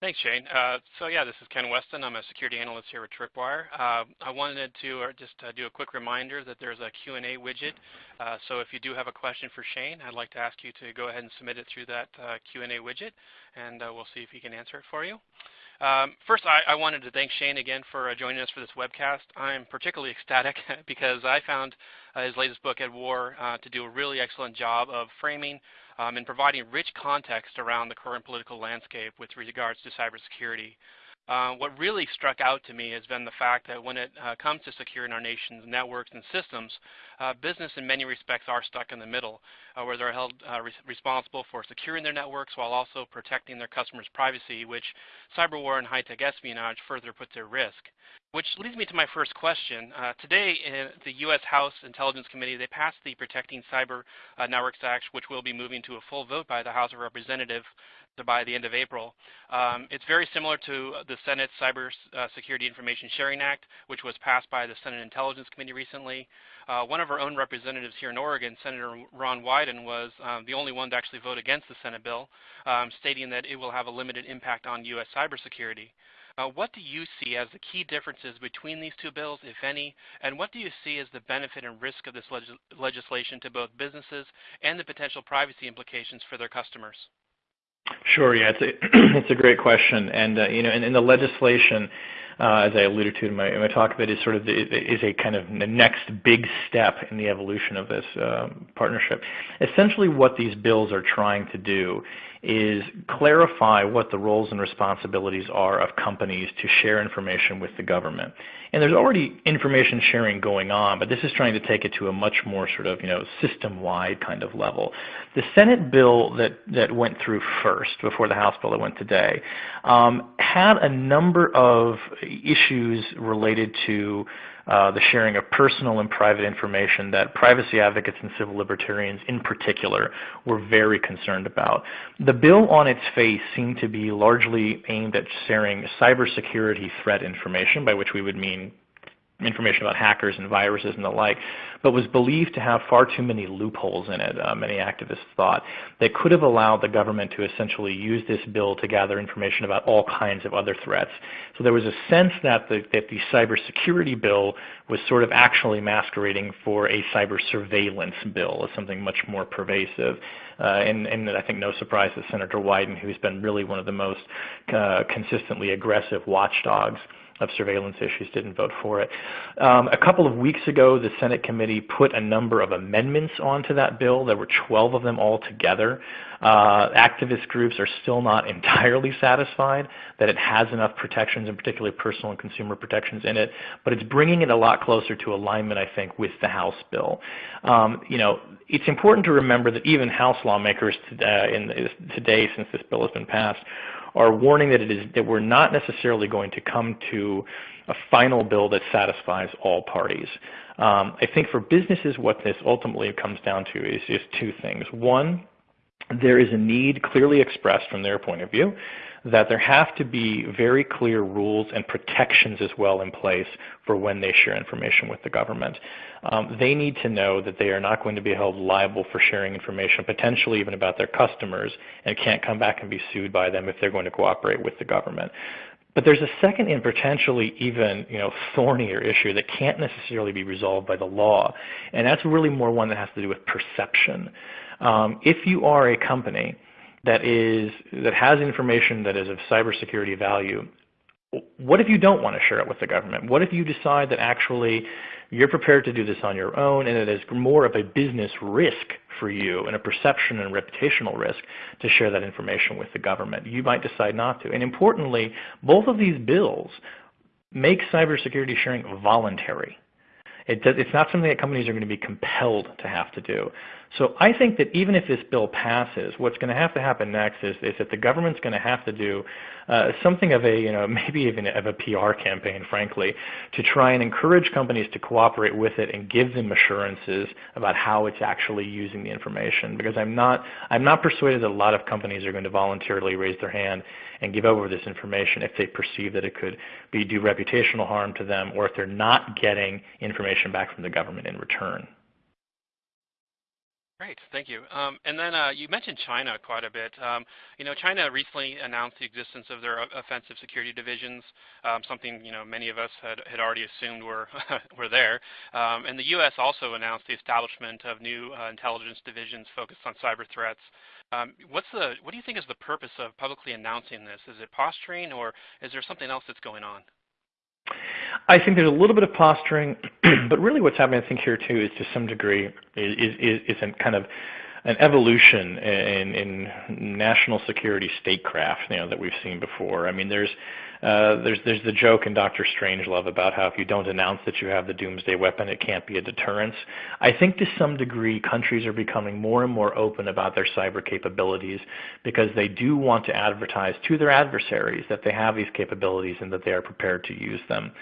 Thanks, Shane. Uh, so yeah, this is Ken Westin. I'm a security analyst here at Tripwire. Uh, I wanted to uh, just uh, do a quick reminder that there's a Q&A widget. Uh, so if you do have a question for Shane, I'd like to ask you to go ahead and submit it through that uh, Q&A widget, and we'll see if he can answer it for you. Um, first, I, I, wanted to thank Shane again for joining us for this webcast. I'm particularly ecstatic because I found his latest book, At War, to do a really excellent job of framing um, and providing rich context around the current political landscape with regards to cybersecurity. Uh, what really struck out to me has been the fact that when it uh, comes to securing our nation's networks and systems, uh, business in many respects are stuck in the middle, uh, where they're held uh, re responsible for securing their networks while also protecting their customers' privacy, which cyber war and high-tech espionage further puts at risk. Which leads me to my first question. Today, in the U.S. House Intelligence Committee, they passed the Protecting Cyber Networks Act, which will be moving to a full vote by the House of Representatives by the end of April. Um, it's very similar to the Senate Cyber uh, Security Information Sharing Act, which was passed by the Senate Intelligence Committee recently. Uh, one of our own representatives here in Oregon, Senator Ron Wyden, was um, the only one to actually vote against the Senate bill, um, stating that it will have a limited impact on U.S. cybersecurity. Uh, what do you see as the key differences between these two bills, if any, and what do you see as the benefit and risk of this leg legislation to both businesses and the potential privacy implications for their customers? Sure. Yeah, it's a it's a great question, and uh, you know, in, in the legislation, as I alluded to in my, in my talk, that is sort of the, is a kind of the next big step in the evolution of this um, partnership. Essentially, what these bills are trying to do is clarify what the roles and responsibilities are of companies to share information with the government. And there's already information sharing going on, but this is trying to take it to a much more sort of you know system-wide kind of level. The Senate bill that that went through first before the House bill that went today um, had a number of issues related to uh, the sharing of personal and private information that privacy advocates and civil libertarians in particular were very concerned about. The bill on its face seemed to be largely aimed at sharing cybersecurity threat information, by which we would mean information about hackers and viruses and the like, but was believed to have far too many loopholes in it, uh, many activists thought, that could have allowed the government to essentially use this bill to gather information about all kinds of other threats. So there was a sense that the, that the cybersecurity bill was sort of actually masquerading for a cyber surveillance bill as something much more pervasive. Uh, and, and, I think no surprise that Senator Wyden, who's been really one of the most uh, consistently aggressive watchdogs of surveillance issues didn't vote for it. Um, a couple of weeks ago, the Senate committee put a number of amendments onto that bill. There were 12 of them altogether. Uh, activist groups are still not entirely satisfied that it has enough protections, and particularly personal and consumer protections in it, but it's bringing it a lot closer to alignment, I think, with the House bill. Um, you know, it's important to remember that even House lawmakers uh, in, today, since this bill has been passed, are warning that it is that we're not necessarily going to come to a final bill that satisfies all parties. Um, I think for businesses, what this ultimately comes down to is just two things. One, there is a need clearly expressed from their point of view that there have to be very clear rules and protections as well in place for when they share information with the government. Um, they need to know that they are not going to be held liable for sharing information, potentially even about their customers, and can't come back and be sued by them if they're going to cooperate with the government. But there's a second and potentially even you know, thornier issue that can't necessarily be resolved by the law, and that's really more one that has to do with perception. Um, if you are a company that is that has information that is of cybersecurity value, what if you don't want to share it with the government? What if you decide that actually you're prepared to do this on your own and it is more of a business risk for you and a perception and reputational risk to share that information with the government? You might decide not to. And importantly, both of these bills make cybersecurity sharing voluntary. It does, it's not something that companies are going to be compelled to have to do. So I think that even if this bill passes, what's going to have to happen next is, is that the government's going to have to do uh, something of a, you know, maybe even of a PR campaign, frankly, to try and encourage companies to cooperate with it and give them assurances about how it's actually using the information. Because I'm not, I'm not persuaded that a lot of companies are going to voluntarily raise their hand and give over this information if they perceive that it could be do reputational harm to them or if they're not getting information back from the government in return. Great, thank you. Um, and then uh, you mentioned China quite a bit. Um, you know, China recently announced the existence of their offensive security divisions, um, something you know many of us had, had already assumed were were there. Um, and the U.S. also announced the establishment of new uh, intelligence divisions focused on cyber threats. Um, what's the what do you think is the purpose of publicly announcing this? Is it posturing, or is there something else that's going on? I think there's a little bit of posturing, but really what's happening, I think, here too, is to some degree is is, is a kind of an evolution in, in national security statecraft, you know, that we've seen before. I mean, there's uh, there's there's the joke in Doctor Strangelove about how if you don't announce that you have the doomsday weapon, it can't be a deterrence. I think to some degree countries are becoming more and more open about their cyber capabilities because they do want to advertise to their adversaries that they have these capabilities and that they are prepared to use them.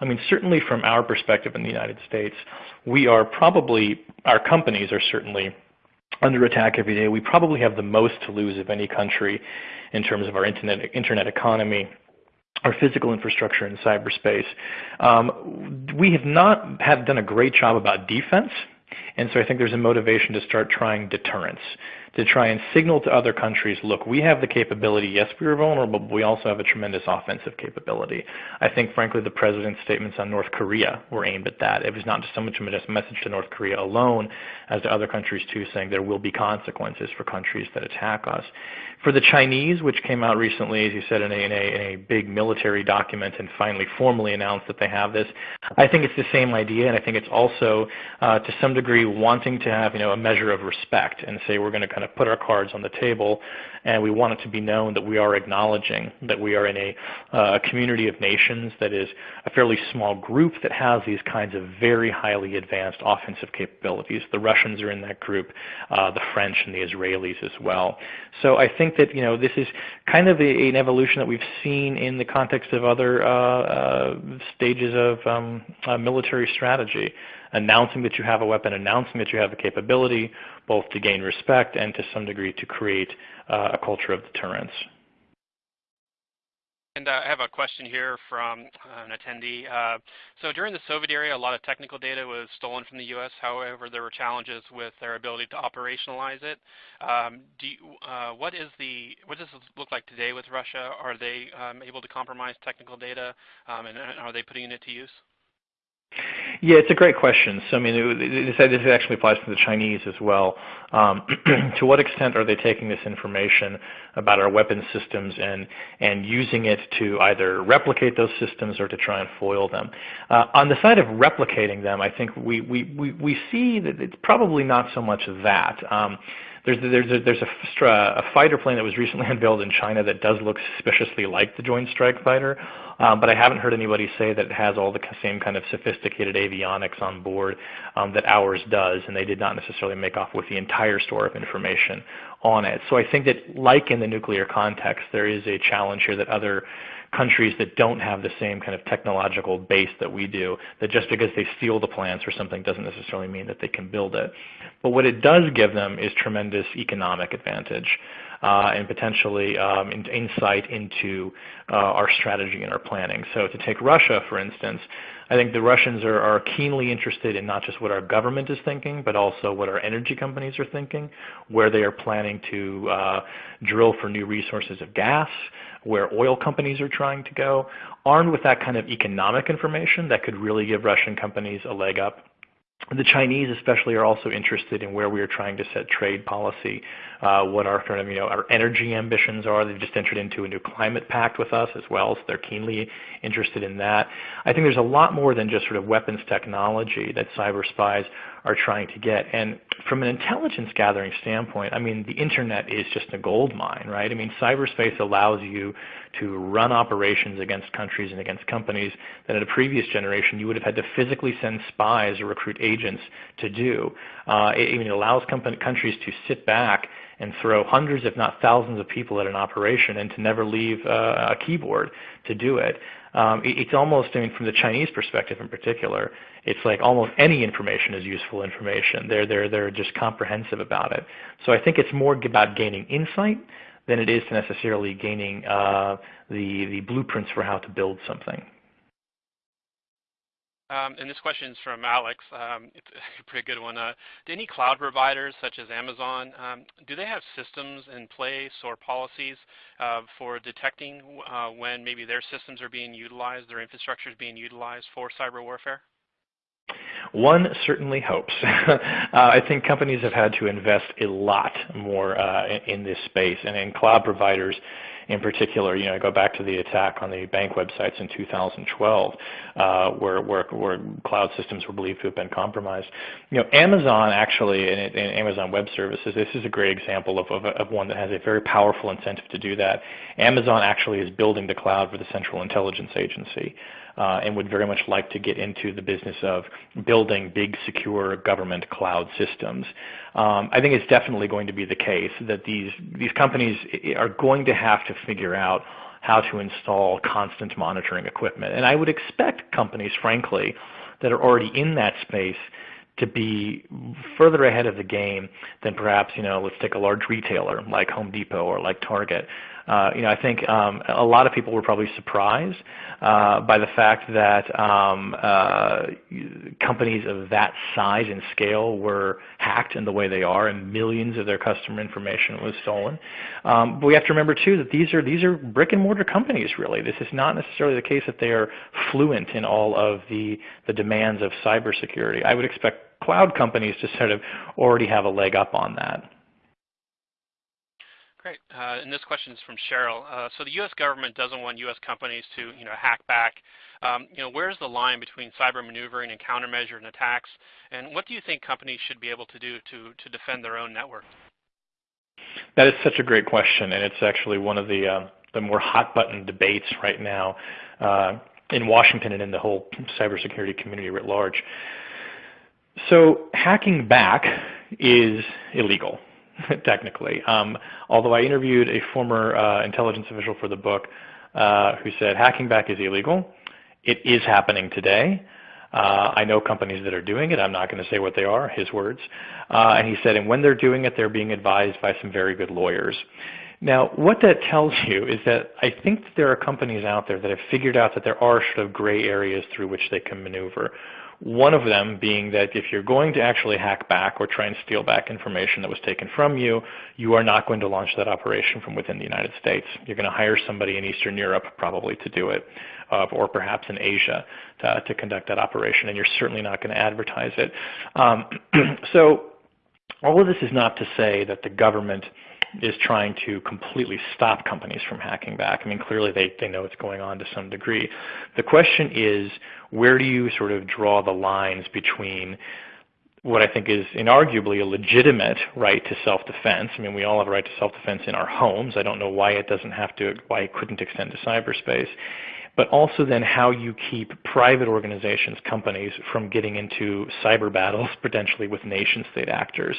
I mean, certainly from our perspective in the United States, we are probably, our companies are certainly under attack every day. We probably have the most to lose of any country in terms of our internet, internet economy our physical infrastructure in cyberspace. Um, we have not have done a great job about defense, and so I think there's a motivation to start trying deterrence to try and signal to other countries, look, we have the capability. Yes, we are vulnerable, but we also have a tremendous offensive capability. I think, frankly, the president's statements on North Korea were aimed at that. It was not just so much a message to North Korea alone as to other countries too, saying there will be consequences for countries that attack us. For the Chinese, which came out recently, as you said, in a, in a, in a big military document and finally formally announced that they have this, I think it's the same idea, and I think it's also, uh, to some degree, wanting to have you know, a measure of respect and say we're going to kind of of put our cards on the table, and we want it to be known that we are acknowledging that we are in a uh, community of nations that is a fairly small group that has these kinds of very highly advanced offensive capabilities. The Russians are in that group, uh, the French and the Israelis as well. So I think that you know this is kind of a, an evolution that we've seen in the context of other uh, uh stages of um, uh, military strategy announcing that you have a weapon, announcing that you have a capability, both to gain respect and to some degree to create uh, a culture of deterrence. And uh, I have a question here from uh, an attendee. Uh, so during the Soviet era, a lot of technical data was stolen from the U.S. However, there were challenges with their ability to operationalize it. Um, you, uh, what is the what does this look like today with Russia? Are they um, able to compromise technical data, um, and are they putting it to use? Yeah, it's a great question. So I mean, this, actually applies to the Chinese as well. Um, to what extent are they taking this information about our weapons systems and and using it to either replicate those systems or to try and foil them? Uh, on the side of replicating them, I think we we we, we see that it's probably not so much of that. Um, there's there's a, there's a, a, fighter plane that was recently unveiled in China that does look suspiciously like the Joint Strike Fighter. Um, but I haven't heard anybody say that it has all the same kind of sophisticated avionics on board um, that ours does, and they did not necessarily make off with the entire store of information on it. So I think that like in the nuclear context, there is a challenge here that other countries that don't have the same kind of technological base that we do, that just because they steal the plants or something doesn't necessarily mean that they can build it. But what it does give them is tremendous economic advantage uh, and potentially um, in, insight into uh, our strategy and our planning. So to take Russia, for instance, I think the Russians are, are, keenly interested in not just what our government is thinking, but also what our energy companies are thinking, where they are planning to uh, drill for new resources of gas, where oil companies are trying to go. Armed with that kind of economic information that could really give Russian companies a leg up the Chinese especially are also interested in where we are trying to set trade policy, uh, what our kind of, you know, our energy ambitions are. They've just entered into a new climate pact with us as well, so they're keenly interested in that. I think there's a lot more than just sort of weapons technology that cyber spies are trying to get. And from an intelligence gathering standpoint, I mean, the internet is just a gold mine, right? I mean, cyberspace allows you to run operations against countries and against companies that in a previous generation you would have had to physically send spies or recruit agents to do. Uh, it, it allows countries to sit back and throw hundreds, if not thousands, of people at an operation and to never leave uh, a keyboard to do it. Um, it. It's almost, I mean, from the Chinese perspective in particular, it's like almost any information is useful information. They're, they're, they're just comprehensive about it. So I think it's more about gaining insight than it is to necessarily gaining uh, the, the blueprints for how to build something. Um, and this question is from Alex. Um, it's a pretty good one. Uh, do any cloud providers such as Amazon, um, do they have systems in place or policies uh, for detecting uh, when maybe their systems are being utilized, their infrastructure is being utilized for cyber warfare? One certainly hopes. uh, I think companies have had to invest a lot more uh, in, in, this space, and in cloud providers in particular, you know, I go back to the attack on the bank websites in 2012, uh, where, where, where cloud systems were believed to have been compromised. You know, Amazon actually, and, and Amazon Web Services, this is a great example of, of, of one that has a very powerful incentive to do that. Amazon actually is building the cloud for the Central Intelligence Agency and would very much like to get into the business of building big, secure government cloud systems. Um, I think it's definitely going to be the case that these, these companies are going to have to figure out how to install constant monitoring equipment. And I would expect companies, frankly, that are already in that space to be further ahead of the game than perhaps, you know, let's take a large retailer like Home Depot or like Target. Uh, you know, I think um, a lot of people were probably surprised uh, by the fact that um, uh, companies of that size and scale were hacked in the way they are, and millions of their customer information was stolen. Um, but we have to remember too that these are these are brick and mortar companies. Really, this is not necessarily the case that they are fluent in all of the the demands of cybersecurity. I would expect cloud companies to sort of already have a leg up on that. Great. Uh, and this question is from Cheryl. Uh, so the U.S. government doesn't want U.S. companies to, you know, hack back. Um, you know, where's the line between cyber maneuvering and countermeasure and attacks? And what do you think companies should be able to do to, to defend their own network? That is such a great question, and it's actually one of the, uh, the more hot button debates right now uh, in Washington and in the whole cybersecurity community writ large. So hacking back is illegal. technically. Um, although I interviewed a former uh, intelligence official for the book uh, who said hacking back is illegal. It is happening today. Uh, I know companies that are doing it. I'm not going to say what they are, his words. Uh, and he said, and when they're doing it, they're being advised by some very good lawyers. Now, what that tells you is that I think that there are companies out there that have figured out that there are sort of gray areas through which they can maneuver. One of them being that if you're going to actually hack back or try and steal back information that was taken from you, you are not going to launch that operation from within the United States. You're going to hire somebody in Eastern Europe probably to do it, uh, or perhaps in Asia to, to, conduct that operation, and you're certainly not going to advertise it. Um, so all of this is not to say that the government is trying to completely stop companies from hacking back. I mean, clearly they, they know it's going on to some degree. The question is, where do you sort of draw the lines between what I think is inarguably a legitimate right to self-defense. I mean, we all have a right to self-defense in our homes. I don't know why it doesn't have to, why it couldn't extend to cyberspace but also then how you keep private organizations, companies, from getting into cyber battles potentially with nation-state actors.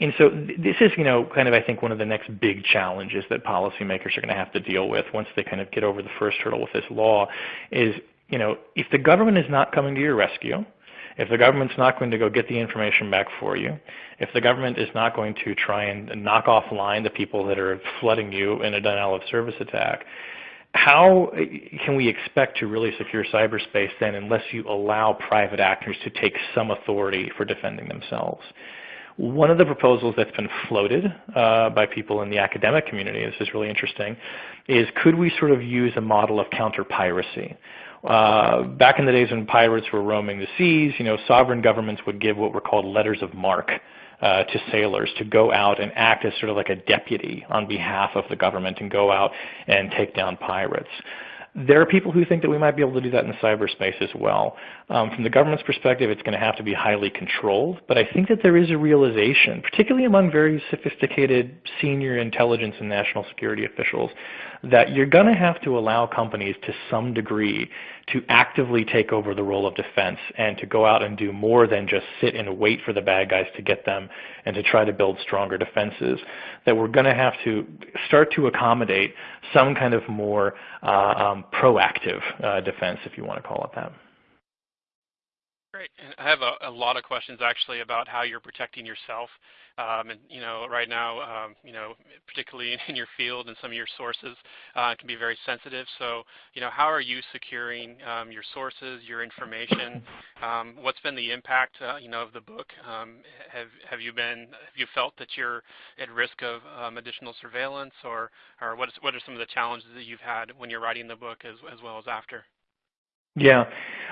And so this is, you know, kind of I think one of the next big challenges that policymakers are going to have to deal with once they kind of get over the first hurdle with this law is, you know, if the government is not coming to your rescue, if the government's not going to go get the information back for you, if the government is not going to try and knock offline the people that are flooding you in a denial of service attack, how can we expect to really secure cyberspace then unless you allow private actors to take some authority for defending themselves? One of the proposals that's been floated uh, by people in the academic community, this is really interesting, is could we sort of use a model of counter-piracy? Uh, back in the days when pirates were roaming the seas, you know, sovereign governments would give what were called letters of marque to sailors to go out and act as sort of like a deputy on behalf of the government and go out and take down pirates. There are people who think that we might be able to do that in cyberspace as well. Um, from the government's perspective, it's going to have to be highly controlled, but I think that there is a realization, particularly among very sophisticated senior intelligence and national security officials, that you're going to have to allow companies to some degree to actively take over the role of defense and to go out and do more than just sit and wait for the bad guys to get them and to try to build stronger defenses, that we're going to have to start to accommodate some kind of more uh, um, proactive uh, defense, if you want to call it that. Great. And I have a, a, lot of questions actually about how you're protecting yourself. Um, and you know, right now, um, you know, particularly in your field and some of your sources uh, can be very sensitive. So, you know, how are you securing um, your sources, your information? Um, what's been the impact, uh, you know, of the book? Um, have have you been have you felt that you're at risk of um, additional surveillance, or or what is what are some of the challenges that you've had when you're writing the book as as well as after? Yeah.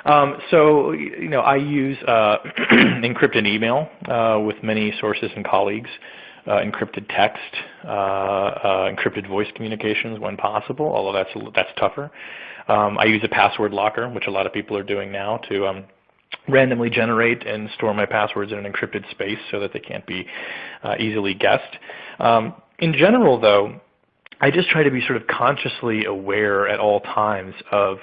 Um, so, you know, I use uh, encrypted email uh, with many sources and colleagues, uh, encrypted text, uh, uh, encrypted voice communications when possible, although that's, that's tougher. Um, I use a password locker, which a lot of people are doing now to um, randomly generate and store my passwords in an encrypted space so that they can't be uh, easily guessed. Um, in general, though, I just try to be sort of consciously aware at all times of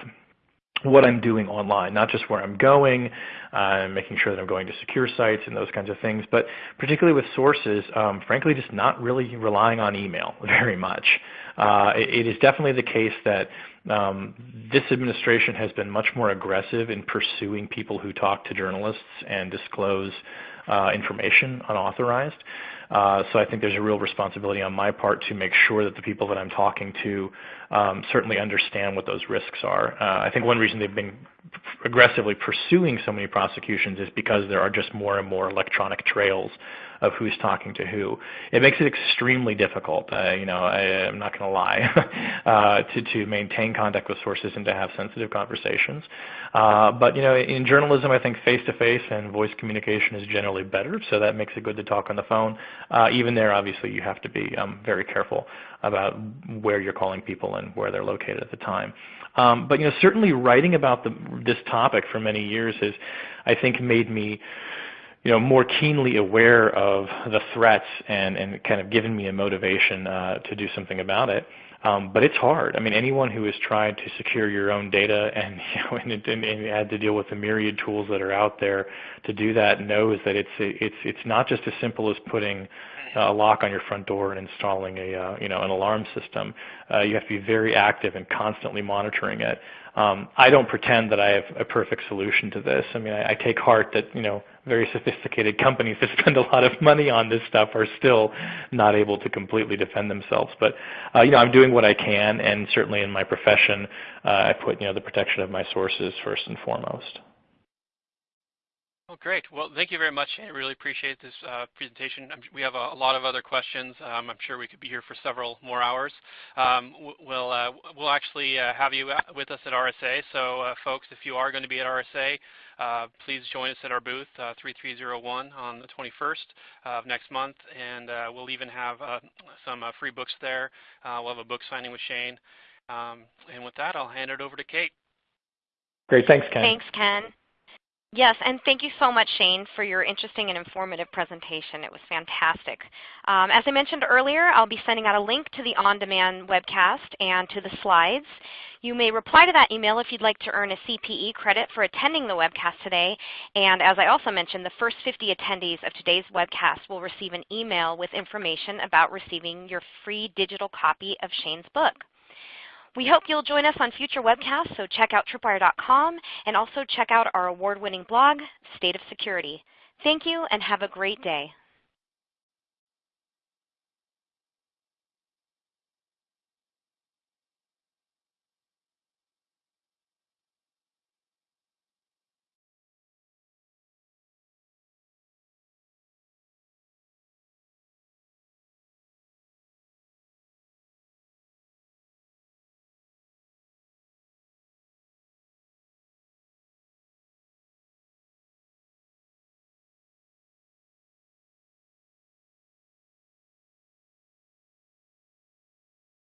what I'm doing online, not just where I'm going, uh, making sure that I'm going to secure sites and those kinds of things, but particularly with sources, um, frankly, just not really relying on email very much. Uh, it, it is definitely the case that um, this administration has been much more aggressive in pursuing people who talk to journalists and disclose uh, information unauthorized. Uh, so I think there's a real responsibility on my part to make sure that the people that I'm talking to um, certainly understand what those risks are. Uh, I think one reason they've been aggressively pursuing so many prosecutions is because there are just more and more electronic trails of who's talking to who. It makes it extremely difficult, uh, you know, I, am not going to lie, uh, to, to maintain contact with sources and to have sensitive conversations. Uh, but, you know, in journalism, I think face-to-face -face and voice communication is generally better, so that makes it good to talk on the phone. Uh, even there, obviously, you have to be um, very careful about where you're calling people and where they're located at the time. Um, but you know, certainly writing about the, this topic for many years has, I think, made me you know, more keenly aware of the threats and, and kind of given me a motivation uh, to do something about it. Um, but it's hard. I mean, anyone who has tried to secure your own data and, you know, and, and, and had to deal with the myriad tools that are out there to do that knows that it's it's it's not just as simple as putting a lock on your front door and installing a uh, you know an alarm system. Uh, you have to be very active and constantly monitoring it. Um, I don't pretend that I have a perfect solution to this. I mean, I, I take heart that you know very sophisticated companies that spend a lot of money on this stuff are still not able to completely defend themselves. But uh, you know, I'm doing what I can, and certainly in my profession, uh, I put you know the protection of my sources first and foremost. Well, great. Well, thank you very much. I really appreciate this uh, presentation. We have a, a, lot of other questions. Um, I'm sure we could be here for several more hours. Um, we'll, uh, we'll actually uh, have you uh, with us at RSA. So uh, folks, if you are going to be at RSA, uh, please join us at our booth uh, 3301 on the 21st of next month. And we'll even have some free books there. we'll have a book signing with Shane. Um, and with that, I'll hand it over to Kate. Great. Thanks, Ken. Thanks, Ken. Yes, and thank you so much, Shane, for your interesting and informative presentation. It was fantastic. Um, as I mentioned earlier, I'll be sending out a link to the on-demand webcast and to the slides. You may reply to that email if you'd like to earn a CPE credit for attending the webcast today. And as I also mentioned, the first 50 attendees of today's webcast will receive an email with information about receiving your free digital copy of Shane's book. We hope you'll join us on future webcasts, so check out tripwire.com and also check out our award-winning blog, State of Security. Thank you and have a great day.